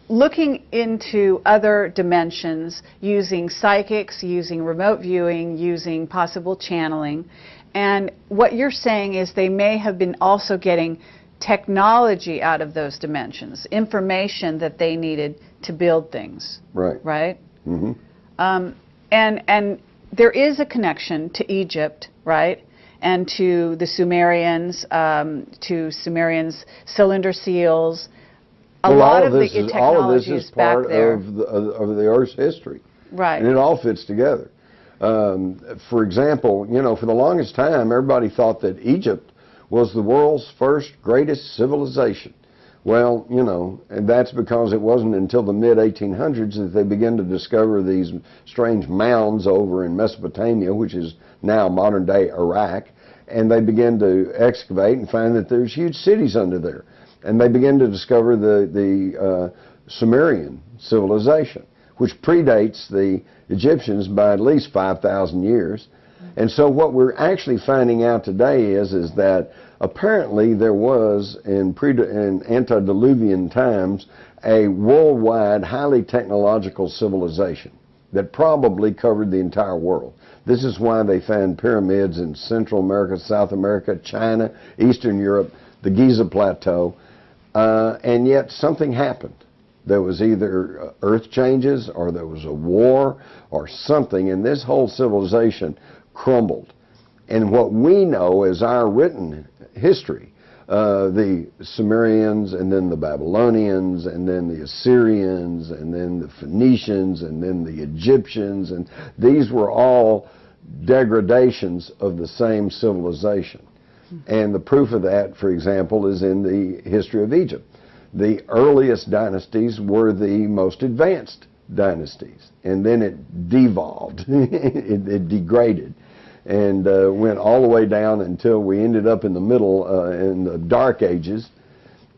looking into other dimensions using psychics, using remote viewing, using possible channeling. And what you're saying is they may have been also getting technology out of those dimensions, information that they needed to build things, Right. right? Mm-hmm. Um, and and there is a connection to Egypt, right? And to the Sumerians, um, to Sumerians cylinder seals. A Well, lot all of this the is, all of this is part of the, of the Earth's history. right? And it all fits together. Um, for example, you know, for the longest time, everybody thought that Egypt was the world's first greatest civilization. Well, you know, and that's because it wasn't until the mid 1800s that they began to discover these strange mounds over in Mesopotamia, which is now modern day Iraq, and they began to excavate and find that there's huge cities under there. And they begin to discover the, the uh, Sumerian civilization, which predates the Egyptians by at least 5,000 years. And so what we're actually finding out today is, is that apparently there was in, pre- in antediluvian times a worldwide highly technological civilization that probably covered the entire world. This is why they found pyramids in Central America, South America, China, Eastern Europe, the Giza Plateau, uh, and yet something happened. There was either uh, earth changes or there was a war or something, and this whole civilization crumbled. And what we know as our written history uh, the Sumerians, and then the Babylonians, and then the Assyrians, and then the Phoenicians, and then the Egyptians, and these were all degradations of the same civilization. And the proof of that, for example, is in the history of Egypt. The earliest dynasties were the most advanced dynasties, and then it devolved, it, it degraded and uh, went all the way down until we ended up in the middle uh, in the dark ages.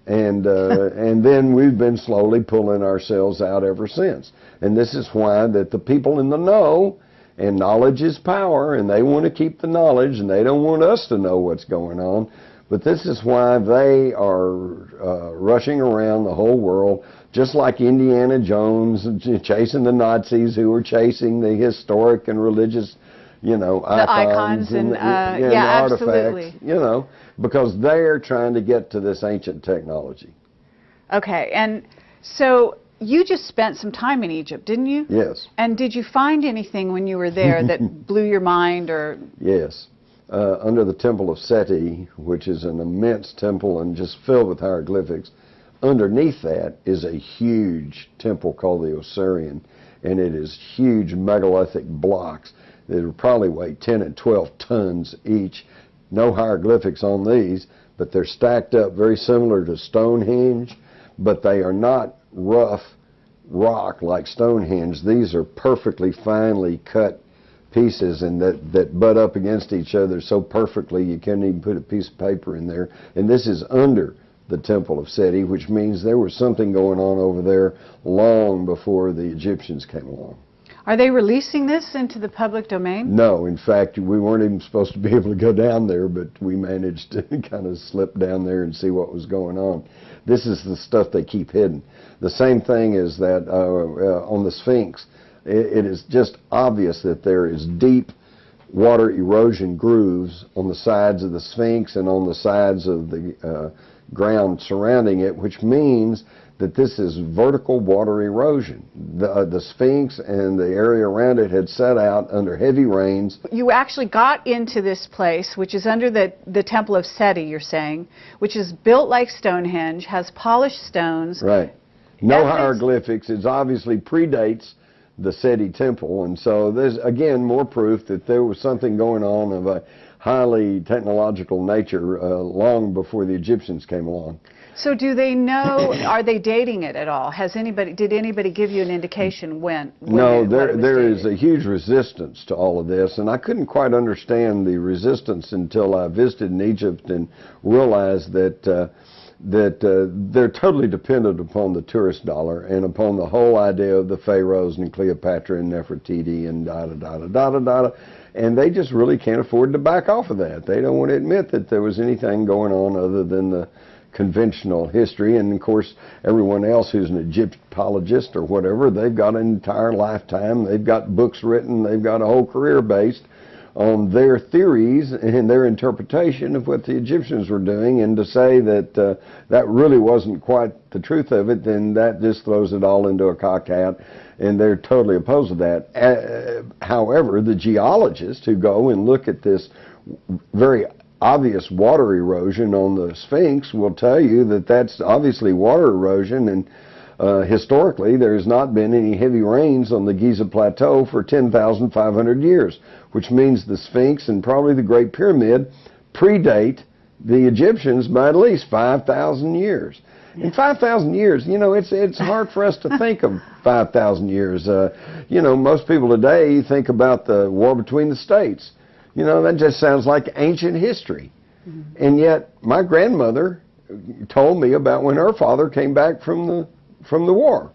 And uh, and then we've been slowly pulling ourselves out ever since. And this is why that the people in the know and knowledge is power and they want to keep the knowledge and they don't want us to know what's going on but this is why they are uh, rushing around the whole world just like Indiana Jones chasing the Nazis who were chasing the historic and religious you know, the icons, and, and, uh, and yeah, artifacts, absolutely. you know, because they're trying to get to this ancient technology. Okay, and so you just spent some time in Egypt, didn't you? Yes. And did you find anything when you were there that blew your mind or? Yes. Uh, under the Temple of Seti, which is an immense temple and just filled with hieroglyphics, underneath that is a huge temple called the Osireion, and it is huge megalithic blocks that would probably weigh 10 and 12 tons each. No hieroglyphics on these, but they're stacked up very similar to Stonehenge, but they are not rough rock like Stonehenge. These are perfectly finely cut pieces and that, that butt up against each other so perfectly you can't even put a piece of paper in there. And this is under the Temple of Seti, which means there was something going on over there long before the Egyptians came along. Are they releasing this into the public domain? No, in fact, we weren't even supposed to be able to go down there, but we managed to kind of slip down there and see what was going on. This is the stuff they keep hidden. The same thing is that uh, uh, on the Sphinx, it, it is just obvious that there is deep water erosion grooves on the sides of the Sphinx and on the sides of the uh, ground surrounding it, which means that this is vertical water erosion. The, uh, the Sphinx and the area around it had set out under heavy rains. You actually got into this place, which is under the, the Temple of Seti, you're saying, which is built like Stonehenge, has polished stones. Right. No Evidence- hieroglyphics. It obviously predates the Seti temple. And so there's, again, more proof that there was something going on of a highly technological nature uh, long before the Egyptians came along. So do they know, are they dating it at all? Has anybody, did anybody give you an indication when? when No, it- there there is a huge resistance to all of this, and I couldn't quite understand the resistance until I visited in Egypt and realized that uh, that uh, they're totally dependent upon the tourist dollar and upon the whole idea of the pharaohs and Cleopatra and Nefertiti and da da da da da da, da, and they just really can't afford to back off of that. They don't want to admit that there was anything going on other than the conventional history. And of course, everyone else who's an Egyptologist or whatever, they've got an entire lifetime, they've got books written, they've got a whole career based on their theories and their interpretation of what the Egyptians were doing. And to say that uh, that really wasn't quite the truth of it, then that just throws it all into a cockhat. And they're totally opposed to that. Uh, however, the geologists who go and look at this very obvious water erosion on the Sphinx will tell you that that's obviously water erosion and uh, historically there has not been any heavy rains on the Giza Plateau for 10,500 years, which means the Sphinx and probably the Great Pyramid predate the Egyptians by at least 5,000 years. In 5,000 years, you know, it's it's hard for us to think of 5,000 years. Uh, you know, most people today think about the war between the states. You know, that just sounds like ancient history. And yet, my grandmother told me about when her father came back from the from the war.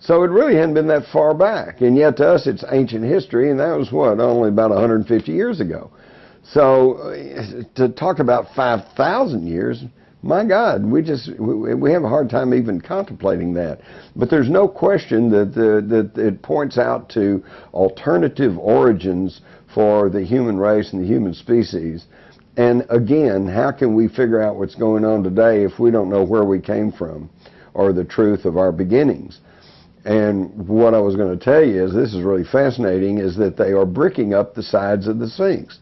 So it really hadn't been that far back. And yet to us, it's ancient history, and that was what only about 150 years ago. So uh, to talk about 5,000 years, my God, we just we, we have a hard time even contemplating that. But there's no question that the, that it points out to alternative origins for the human race and the human species. And again, how can we figure out what's going on today if we don't know where we came from or the truth of our beginnings? And what I was going to tell you is this is really fascinating is that they are bricking up the sides of the Sphinx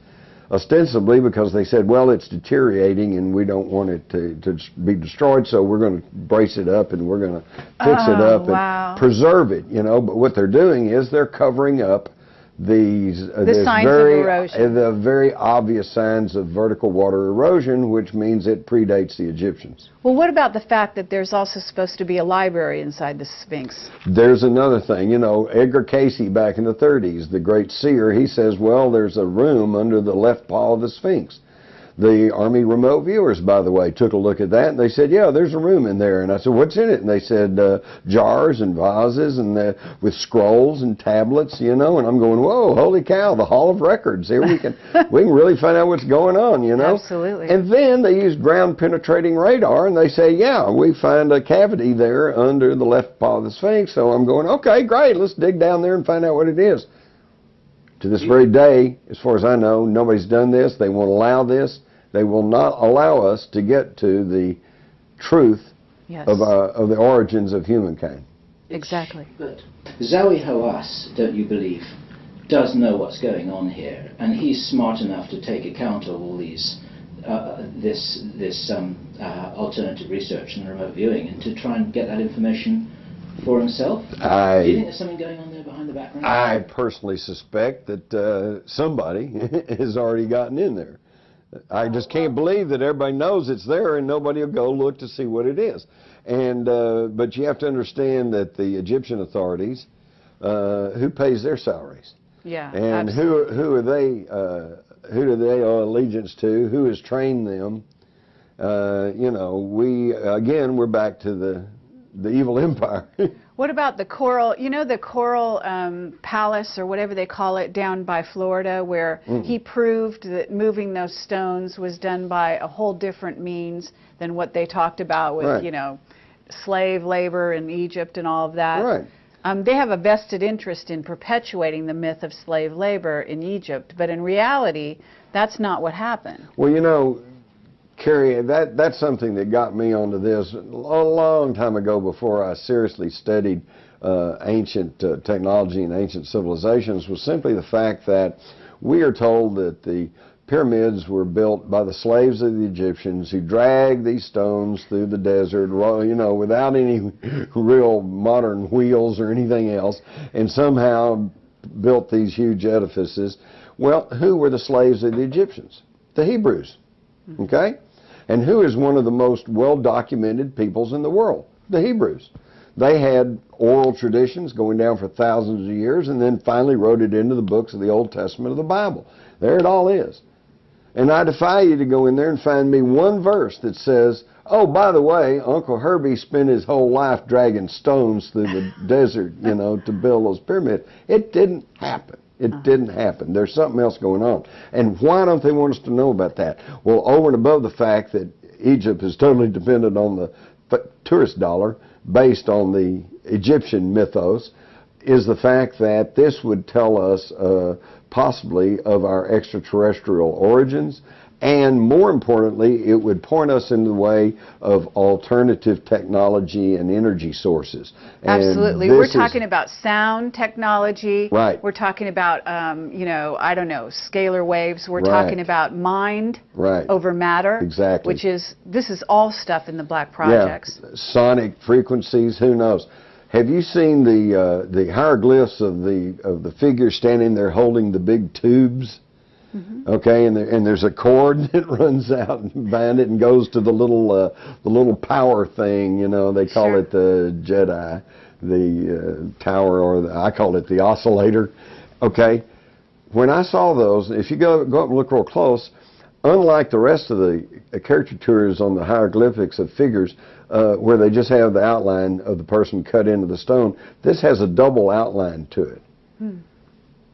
ostensibly because they said, well, it's deteriorating and we don't want it to, to be destroyed, so we're going to brace it up and we're going to fix it Oh, up and wow. preserve it, you know. But what they're doing is they're covering up these uh, The signs of erosion. uh, the very obvious signs of vertical water erosion, which means it predates the Egyptians. Well, what about the fact that there's also supposed to be a library inside the Sphinx? There's another thing, you know, Edgar Cayce back in the 30s, the great seer, he says, well, there's a room under the left paw of the Sphinx. The Army remote viewers, by the way, took a look at that and they said, yeah, there's a room in there. And I said, what's in it? And they said, uh, jars and vases and uh, with scrolls and tablets, you know. And I'm going, whoa, holy cow, the Hall of Records. Here we can, we can really find out what's going on, you know. Absolutely. And then they use ground penetrating radar and they say, yeah, we find a cavity there under the left paw of the Sphinx. So I'm going, okay, great, let's dig down there and find out what it is. To this very day, as far as I know, nobody's done this. They won't allow this. They will not allow us to get to the truth Yes, of, uh, of the origins of humankind. exactly. But Zahi Hawass, don't you believe, does know what's going on here, and he's smart enough to take account of all these, uh, this this um, uh, alternative research and remote viewing, and to try and get that information for himself. Do you think I, there's something going on there behind the background? I personally suspect that uh, somebody has already gotten in there. I just can't believe that everybody knows it's there and nobody will go look to see what it is. And uh, but you have to understand that the Egyptian authorities, uh, who pays their salaries, Yeah, and absolutely. who who are they? Uh, who do they owe allegiance to? Who has trained them? Uh, you know, we again we're back to the the evil empire. What about the coral? You know the coral um, palace or whatever they call it down by Florida, where Mm. he proved that moving those stones was done by a whole different means than what they talked about with Right. you know slave labor in Egypt and all of that. right. Um, they have a vested interest in perpetuating the myth of slave labor in Egypt, but in reality, that's not what happened. Well, you know, Kerry, that that's something that got me onto this a long time ago before I seriously studied uh, ancient uh, technology and ancient civilizations was simply the fact that we are told that the pyramids were built by the slaves of the Egyptians who dragged these stones through the desert, you know, without any real modern wheels or anything else, and somehow built these huge edifices. Well, who were the slaves of the Egyptians? The Hebrews. Okay? And who is one of the most well documented peoples in the world? The Hebrews. They had oral traditions going down for thousands of years and then finally wrote it into the books of the Old Testament of the Bible. There it all is. And I defy you to go in there and find me one verse that says, oh, by the way, Uncle Herbie spent his whole life dragging stones through the desert, you know, to build those pyramids. It didn't happen. It didn't happen. There's something else going on. And why don't they want us to know about that? Well, over and above the fact that Egypt is totally dependent on the tourist dollar based on the Egyptian mythos, is the fact that this would tell us uh, possibly of our extraterrestrial origins, and more importantly, it would point us in the way of alternative technology and energy sources. And Absolutely. We're this is- talking about sound technology. Right. We're talking about, um, you know, I don't know, scalar waves. We're Right. talking about mind right. over matter. Exactly. Which is, this is all stuff in the black projects. Yeah, sonic frequencies. Who knows? Have you seen the uh, the hieroglyphs of the of the figure standing there holding the big tubes? Mm-hmm. Okay, and there, and there's a cord that runs out and behind it and goes to the little uh, the little power thing. You know, they call Sure. it the Jedi, the uh, tower, or the, I call it the oscillator. Okay, when I saw those, if you go go up and look real close, unlike the rest of the uh, caricatures on the hieroglyphics of figures, uh, where they just have the outline of the person cut into the stone, this has a double outline to it.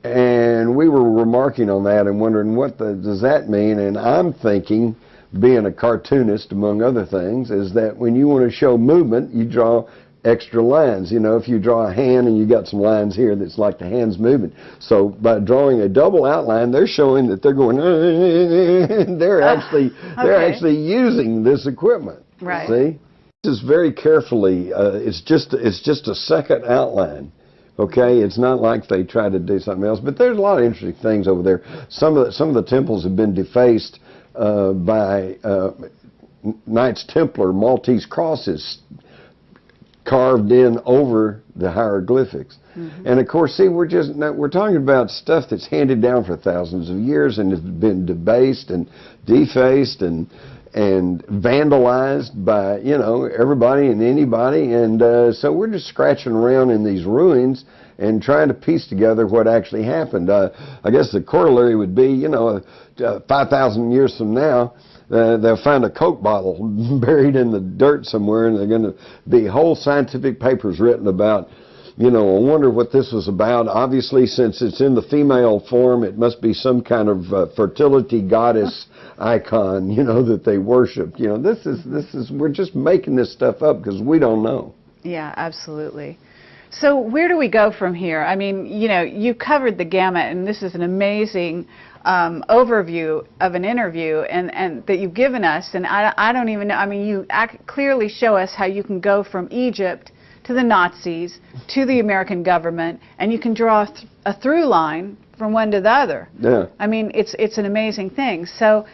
And we were remarking on that and wondering what the, does that mean? And I'm thinking, being a cartoonist among other things, is that when you want to show movement, you draw extra lines. You know, if you draw a hand and you got some lines here that's like the hand's moving. So by drawing a double outline, they're showing that they're going. they're actually they're actually using this equipment. Right. See, this is very carefully. Uh, it's just it's just a second outline Okay, it's not like they try to do something else, but there's a lot of interesting things over there. Some of the, some of the temples have been defaced uh, by uh, Knights Templar Maltese crosses carved in over the hieroglyphics. And of course, see, we're just we're talking about stuff that's handed down for thousands of years and has been debased and defaced and and vandalized by you know everybody and anybody. And uh, so we're just scratching around in these ruins and trying to piece together what actually happened. Uh, I guess the corollary would be, you know, uh, 5,000 years from now, uh, they'll find a Coke bottle buried in the dirt somewhere, and they're going to be whole scientific papers written about. You know, I wonder what this was about. Obviously, since it's in the female form, it must be some kind of uh, fertility goddess icon. You know that they worship. You know, this is this is we're just making this stuff up because we don't know. Yeah, absolutely. So where do we go from here? I mean, you know, you covered the gamut, and this is an amazing um, overview of an interview, and, and that you've given us. And I, I don't even know. I mean, you ac clearly show us how you can go from Egypt to the Nazis to the American government, and you can draw a, th- a through line from one to the other. Yeah. I mean, it's it's an amazing thing. So.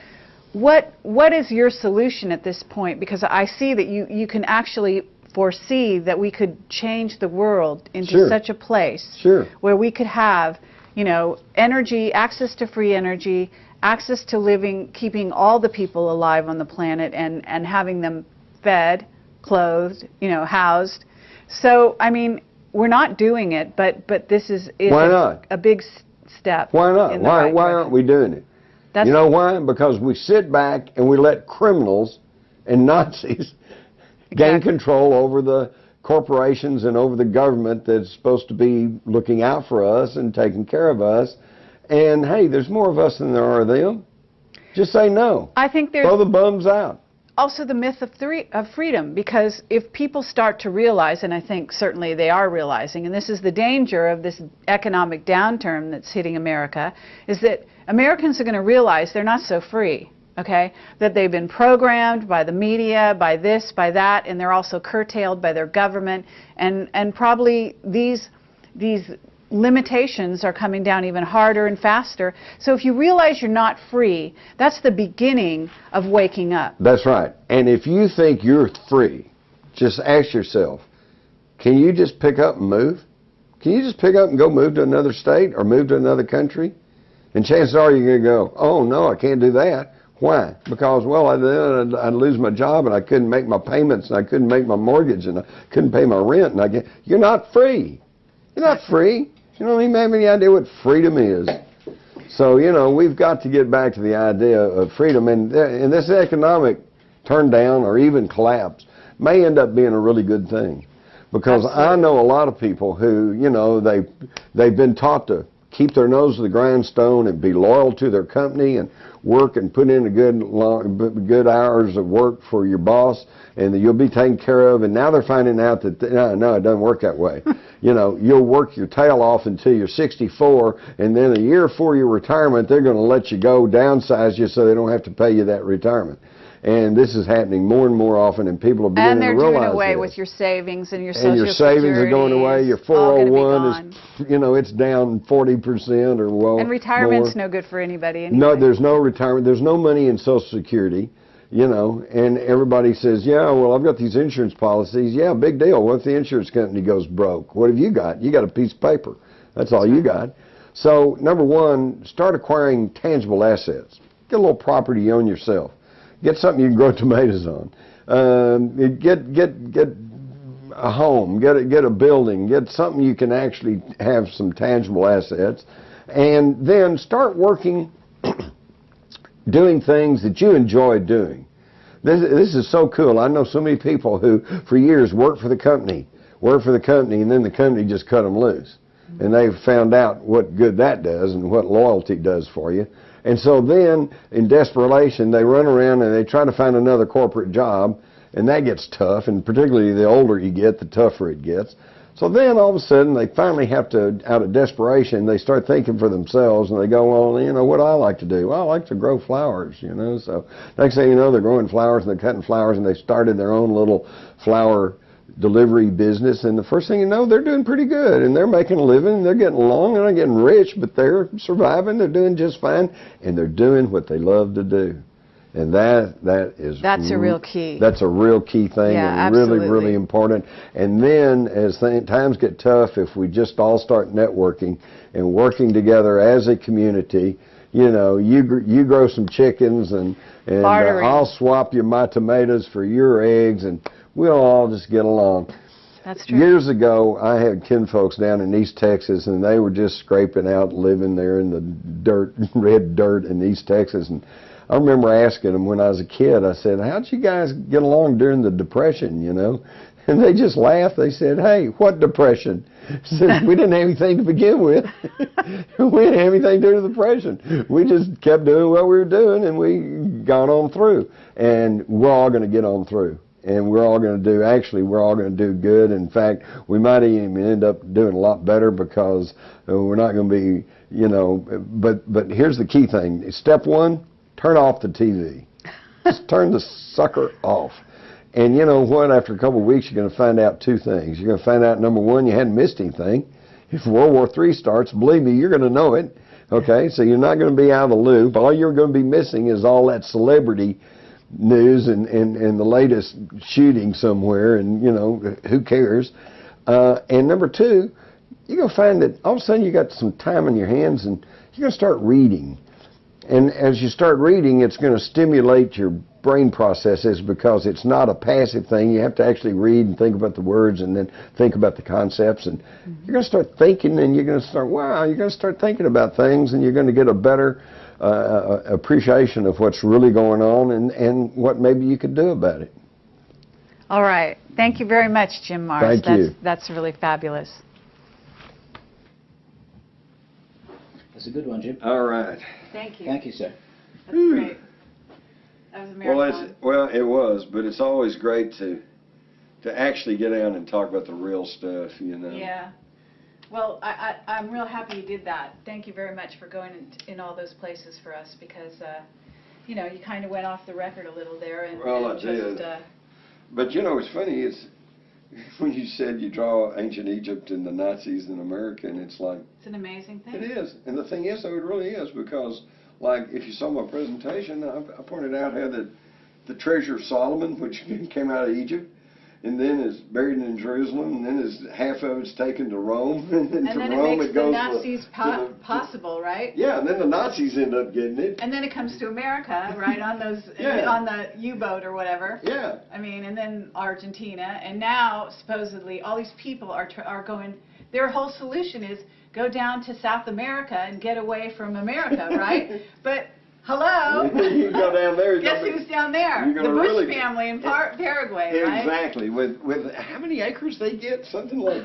What what is your solution at this point? Because I see that you, you can actually foresee that we could change the world into Sure. such a place Sure. where we could have, you know, energy, access to free energy, access to living, keeping all the people alive on the planet and, and having them fed, clothed, you know, housed. So, I mean, we're not doing it, but, but this is, is Why a, not? a big step. Why not? Why right why direction. aren't we doing it? That's, You know why? Because we sit back and we let criminals and Nazis gain control over the corporations and over the government that's supposed to be looking out for us and taking care of us. And hey, there's more of us than there are of them. Just say no. I think there's Throw the bums out. Also the myth of, three, of freedom because if people start to realize, and I think certainly they are realizing, and this is the danger of this economic downturn that's hitting America, is that Americans are going to realize they're not so free. Okay, that they've been programmed by the media, by this, by that, and they're also curtailed by their government, and and probably these these limitations are coming down even harder and faster. So if you realize you're not free, that's the beginning of waking up. That's right. And if you think you're free, just ask yourself, can you just pick up and move? Can you just pick up and go move to another state or move to another country? And chances are you're going to go, oh no, I can't do that. Why? Because, well, I'd, I'd lose my job and I couldn't make my payments and I couldn't make my mortgage and I couldn't pay my rent. And I get, you're not free. You're not free. You don't even have any idea what freedom is. So, you know, we've got to get back to the idea of freedom. And, th- and this economic turn down or even collapse may end up being a really good thing. Because I know a lot of people who, you know, they, they've been taught to keep their nose to the grindstone and be loyal to their company and work and put in a good long, good hours of work for your boss and that you'll be taken care of. And now they're finding out that no, no it doesn't work that way. You know you'll work your tail off until you're 64 and then a year before your retirement they're going to let you go downsize you so they don't have to pay you that retirement and this is happening more and more often and people are beginning to realize And they're doing away this with your savings and your social and your savings are going away. Your is all gonna be 401 is, you know, it's down 40% or well. And retirement's more. no good for anybody anyway. No, there's no retirement. There's no money in Social Security, you know, and everybody says, yeah, well, I've got these insurance policies. Yeah, big deal. What if the insurance company goes broke? What have you got? You got a piece of paper. That's all you got. So, number one, start acquiring tangible assets. Get a little property you own yourself. Get something you can grow tomatoes on. Um, get get get a home, get a, get a building, get something you can actually have some tangible assets, and then start working, doing things that you enjoy doing. This this is so cool. I know so many people who, for years, worked for the company, worked for the company, and then the company just cut them loose, and they've found out what good that does and what loyalty does for you. And so then, in desperation, they run around and they try to find another corporate job, and that gets tough. And particularly the older you get, the tougher it gets. So then, all of a sudden, they finally have to, out of desperation, they start thinking for themselves, and they go, "Well, you know, what I like to do? Well, I like to grow flowers, you know." So next thing you know, they're growing flowers and they're cutting flowers, and they started their own little flower delivery business, and the first thing you know, they're doing pretty good, and they're making a living, and they're getting along, and they're getting rich, but they're surviving, they're doing just fine, and they're doing what they love to do. And that that is That's a real key. That's a real key thing, Yeah, and really, absolutely. really important. And then, as th- times get tough, if we just all start networking and working together as a community, you know, you gr- you grow some chickens, and and uh, I'll swap you my tomatoes for your eggs, and we'll all just get along. That's true. Years ago, I had kinfolks down in East Texas, and they were just scraping out, living there in the dirt, red dirt in East Texas. And I remember asking them when I was a kid. I said, "How'd you guys get along during the Depression?" You know, and they just laughed. They said, "Hey, what Depression?" Said, "We didn't have anything to begin with. we didn't have anything during the Depression. We just kept doing what we were doing, and we got on through. And we're all going to get on through." And we're all going to do actually we're all going to do good. In fact we might even end up doing a lot better because uh, we're not going to be you know but but here's the key thing. Step one turn off the tv just turn the sucker off. And you know what? After a couple of weeks you're going to find out two things. You're going to find out number one you hadn't missed anything. If world war three starts believe me you're going to know it okay? So you're not going to be out of the loop. All you're going to be missing is all that celebrity news and, and, and the latest shooting somewhere, and you know who cares. Uh, and number two, you're gonna find that all of a sudden you got some time on your hands, and you're gonna start reading. And as you start reading, it's going to stimulate your brain processes because it's not a passive thing. You have to actually read and think about the words and then think about the concepts. And you're going to start thinking and you're going to start, wow, you're going to start thinking about things and you're going to get a better uh, appreciation of what's really going on and, and what maybe you could do about it. All right. Thank you very much, Jim Marrs. Thank that's, you. That's really fabulous. That's a good one, Jim. All right. Thank you. Thank you, sir. That's great. That was a Well, marathon. it's, well, it was, but it's always great to to actually get down and talk about the real stuff, you know. Yeah. Well, I, I, I'm real happy you did that. Thank you very much for going in, in all those places for us because, uh, you know, you kind of went off the record a little there and, Well, and I just, did. Uh, But you know, what's funny is when you said you draw ancient Egypt and the Nazis in America, and it's like it's an amazing thing. it is. And the thing is, though, it really is because, like, if you saw my presentation, I, I pointed out how that the treasure of Solomon, which came out of Egypt. And then is buried in Jerusalem, and then is half of it's taken to Rome, and then And to then Rome it makes it the goes to- Nazis to po- the- possible, right? Yeah, and then the Nazis end up getting it. And then it comes to America, right, on those, Yeah. on the U-boat or whatever. Yeah. I mean, and then Argentina, and now supposedly all these people are tr- are going. Their whole solution is go down to South America and get away from America, right? but hello, You go down there, Guess who's down there? The Bush really- family in Par- Paraguay, right? Exactly. With with how many acres they get? Something like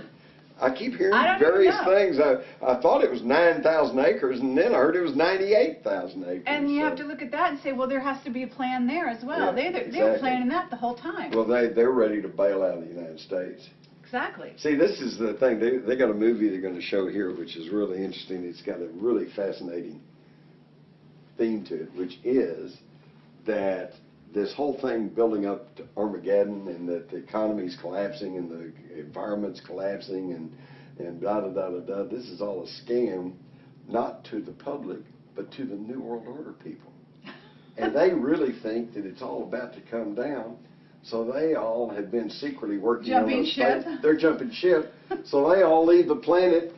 I keep hearing I various things. I I thought it was nine thousand acres, and then I heard it was ninety eight thousand acres. And you so- have to look at that and say, well, there has to be a plan there as well. Yeah, they they they were planning that the whole time. Well, they they're ready to bail out of the United States. exactly. See, this is the thing. They they got a movie they're going to show here, which is really interesting. It's got a really fascinating theme to it, which is that this whole thing building up to Armageddon and that the economy's collapsing and the environment's collapsing and and da da da da da. This is all a scam, not to the public, but to the New World Order people. And they really think that it's all about to come down. So they all have been secretly working Jumping on those ship? things. They're jumping ship. So they all leave the planet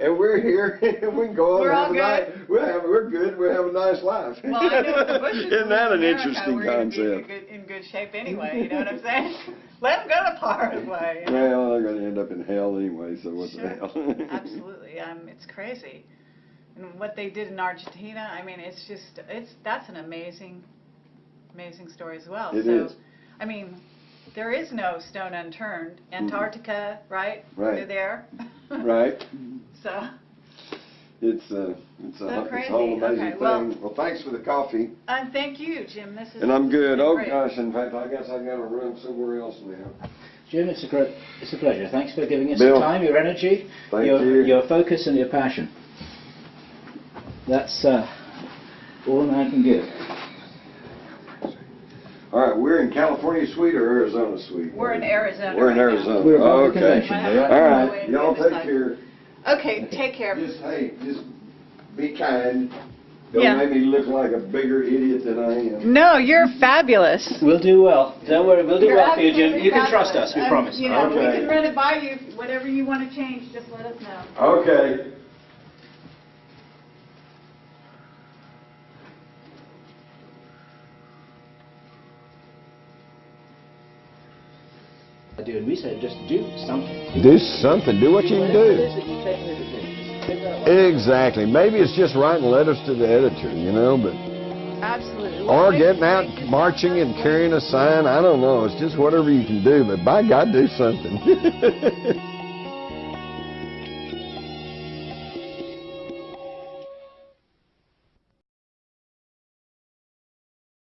and we're here, and we can go on We're and all have a good? nice, we're, we're good, we have a nice life. Well, I know the Bushes Isn't that an America, interesting we're be in concept? good, in good shape anyway. You know what I'm saying? Let them go to Paraguay. you know? Well, they're going to end up in hell anyway, so what Sure. the hell? Absolutely. Um, it's crazy. And what they did in Argentina, I mean, it's just, it's, that's an amazing, amazing story as well. It so, is. I mean, there is no stone unturned. Antarctica, right? Mm-hmm. Right. They're there. right? So, It's, uh, it's, a, So it's a whole amazing Okay, thing. well- Well, thanks for the coffee. and thank you, Jim. This is And I'm good. been Oh, great. gosh, in fact, I guess I got a room somewhere else now. Jim, it's a great, it's a pleasure. Thanks for giving us Bill. your time, your energy, Thank your, you. your focus and your passion. That's uh, all I can give. All right, we're in California suite or Arizona suite? We're in Arizona. We're in right now. Arizona. We're above the Okay. convention. Might have All to All go right, in y'all take care. Okay, take care. Just, hey, just be kind. Don't Yeah. make me look like a bigger idiot than I am. No, you're fabulous. We'll do well. Don't worry, we'll do You're well for you, Jim. absolutely You can trust us, we Um, promise. You know, we Okay. can run it by you. Whatever you want to change, just let us know. Okay. Do, and we said just do something. Do something, do what you can do. is that you take into things, just figure out what- Exactly. Maybe it's just writing letters to the editor, you know, but Absolutely. or getting out marching and carrying a sign. I don't know. It's just whatever you can do. But by God, do something.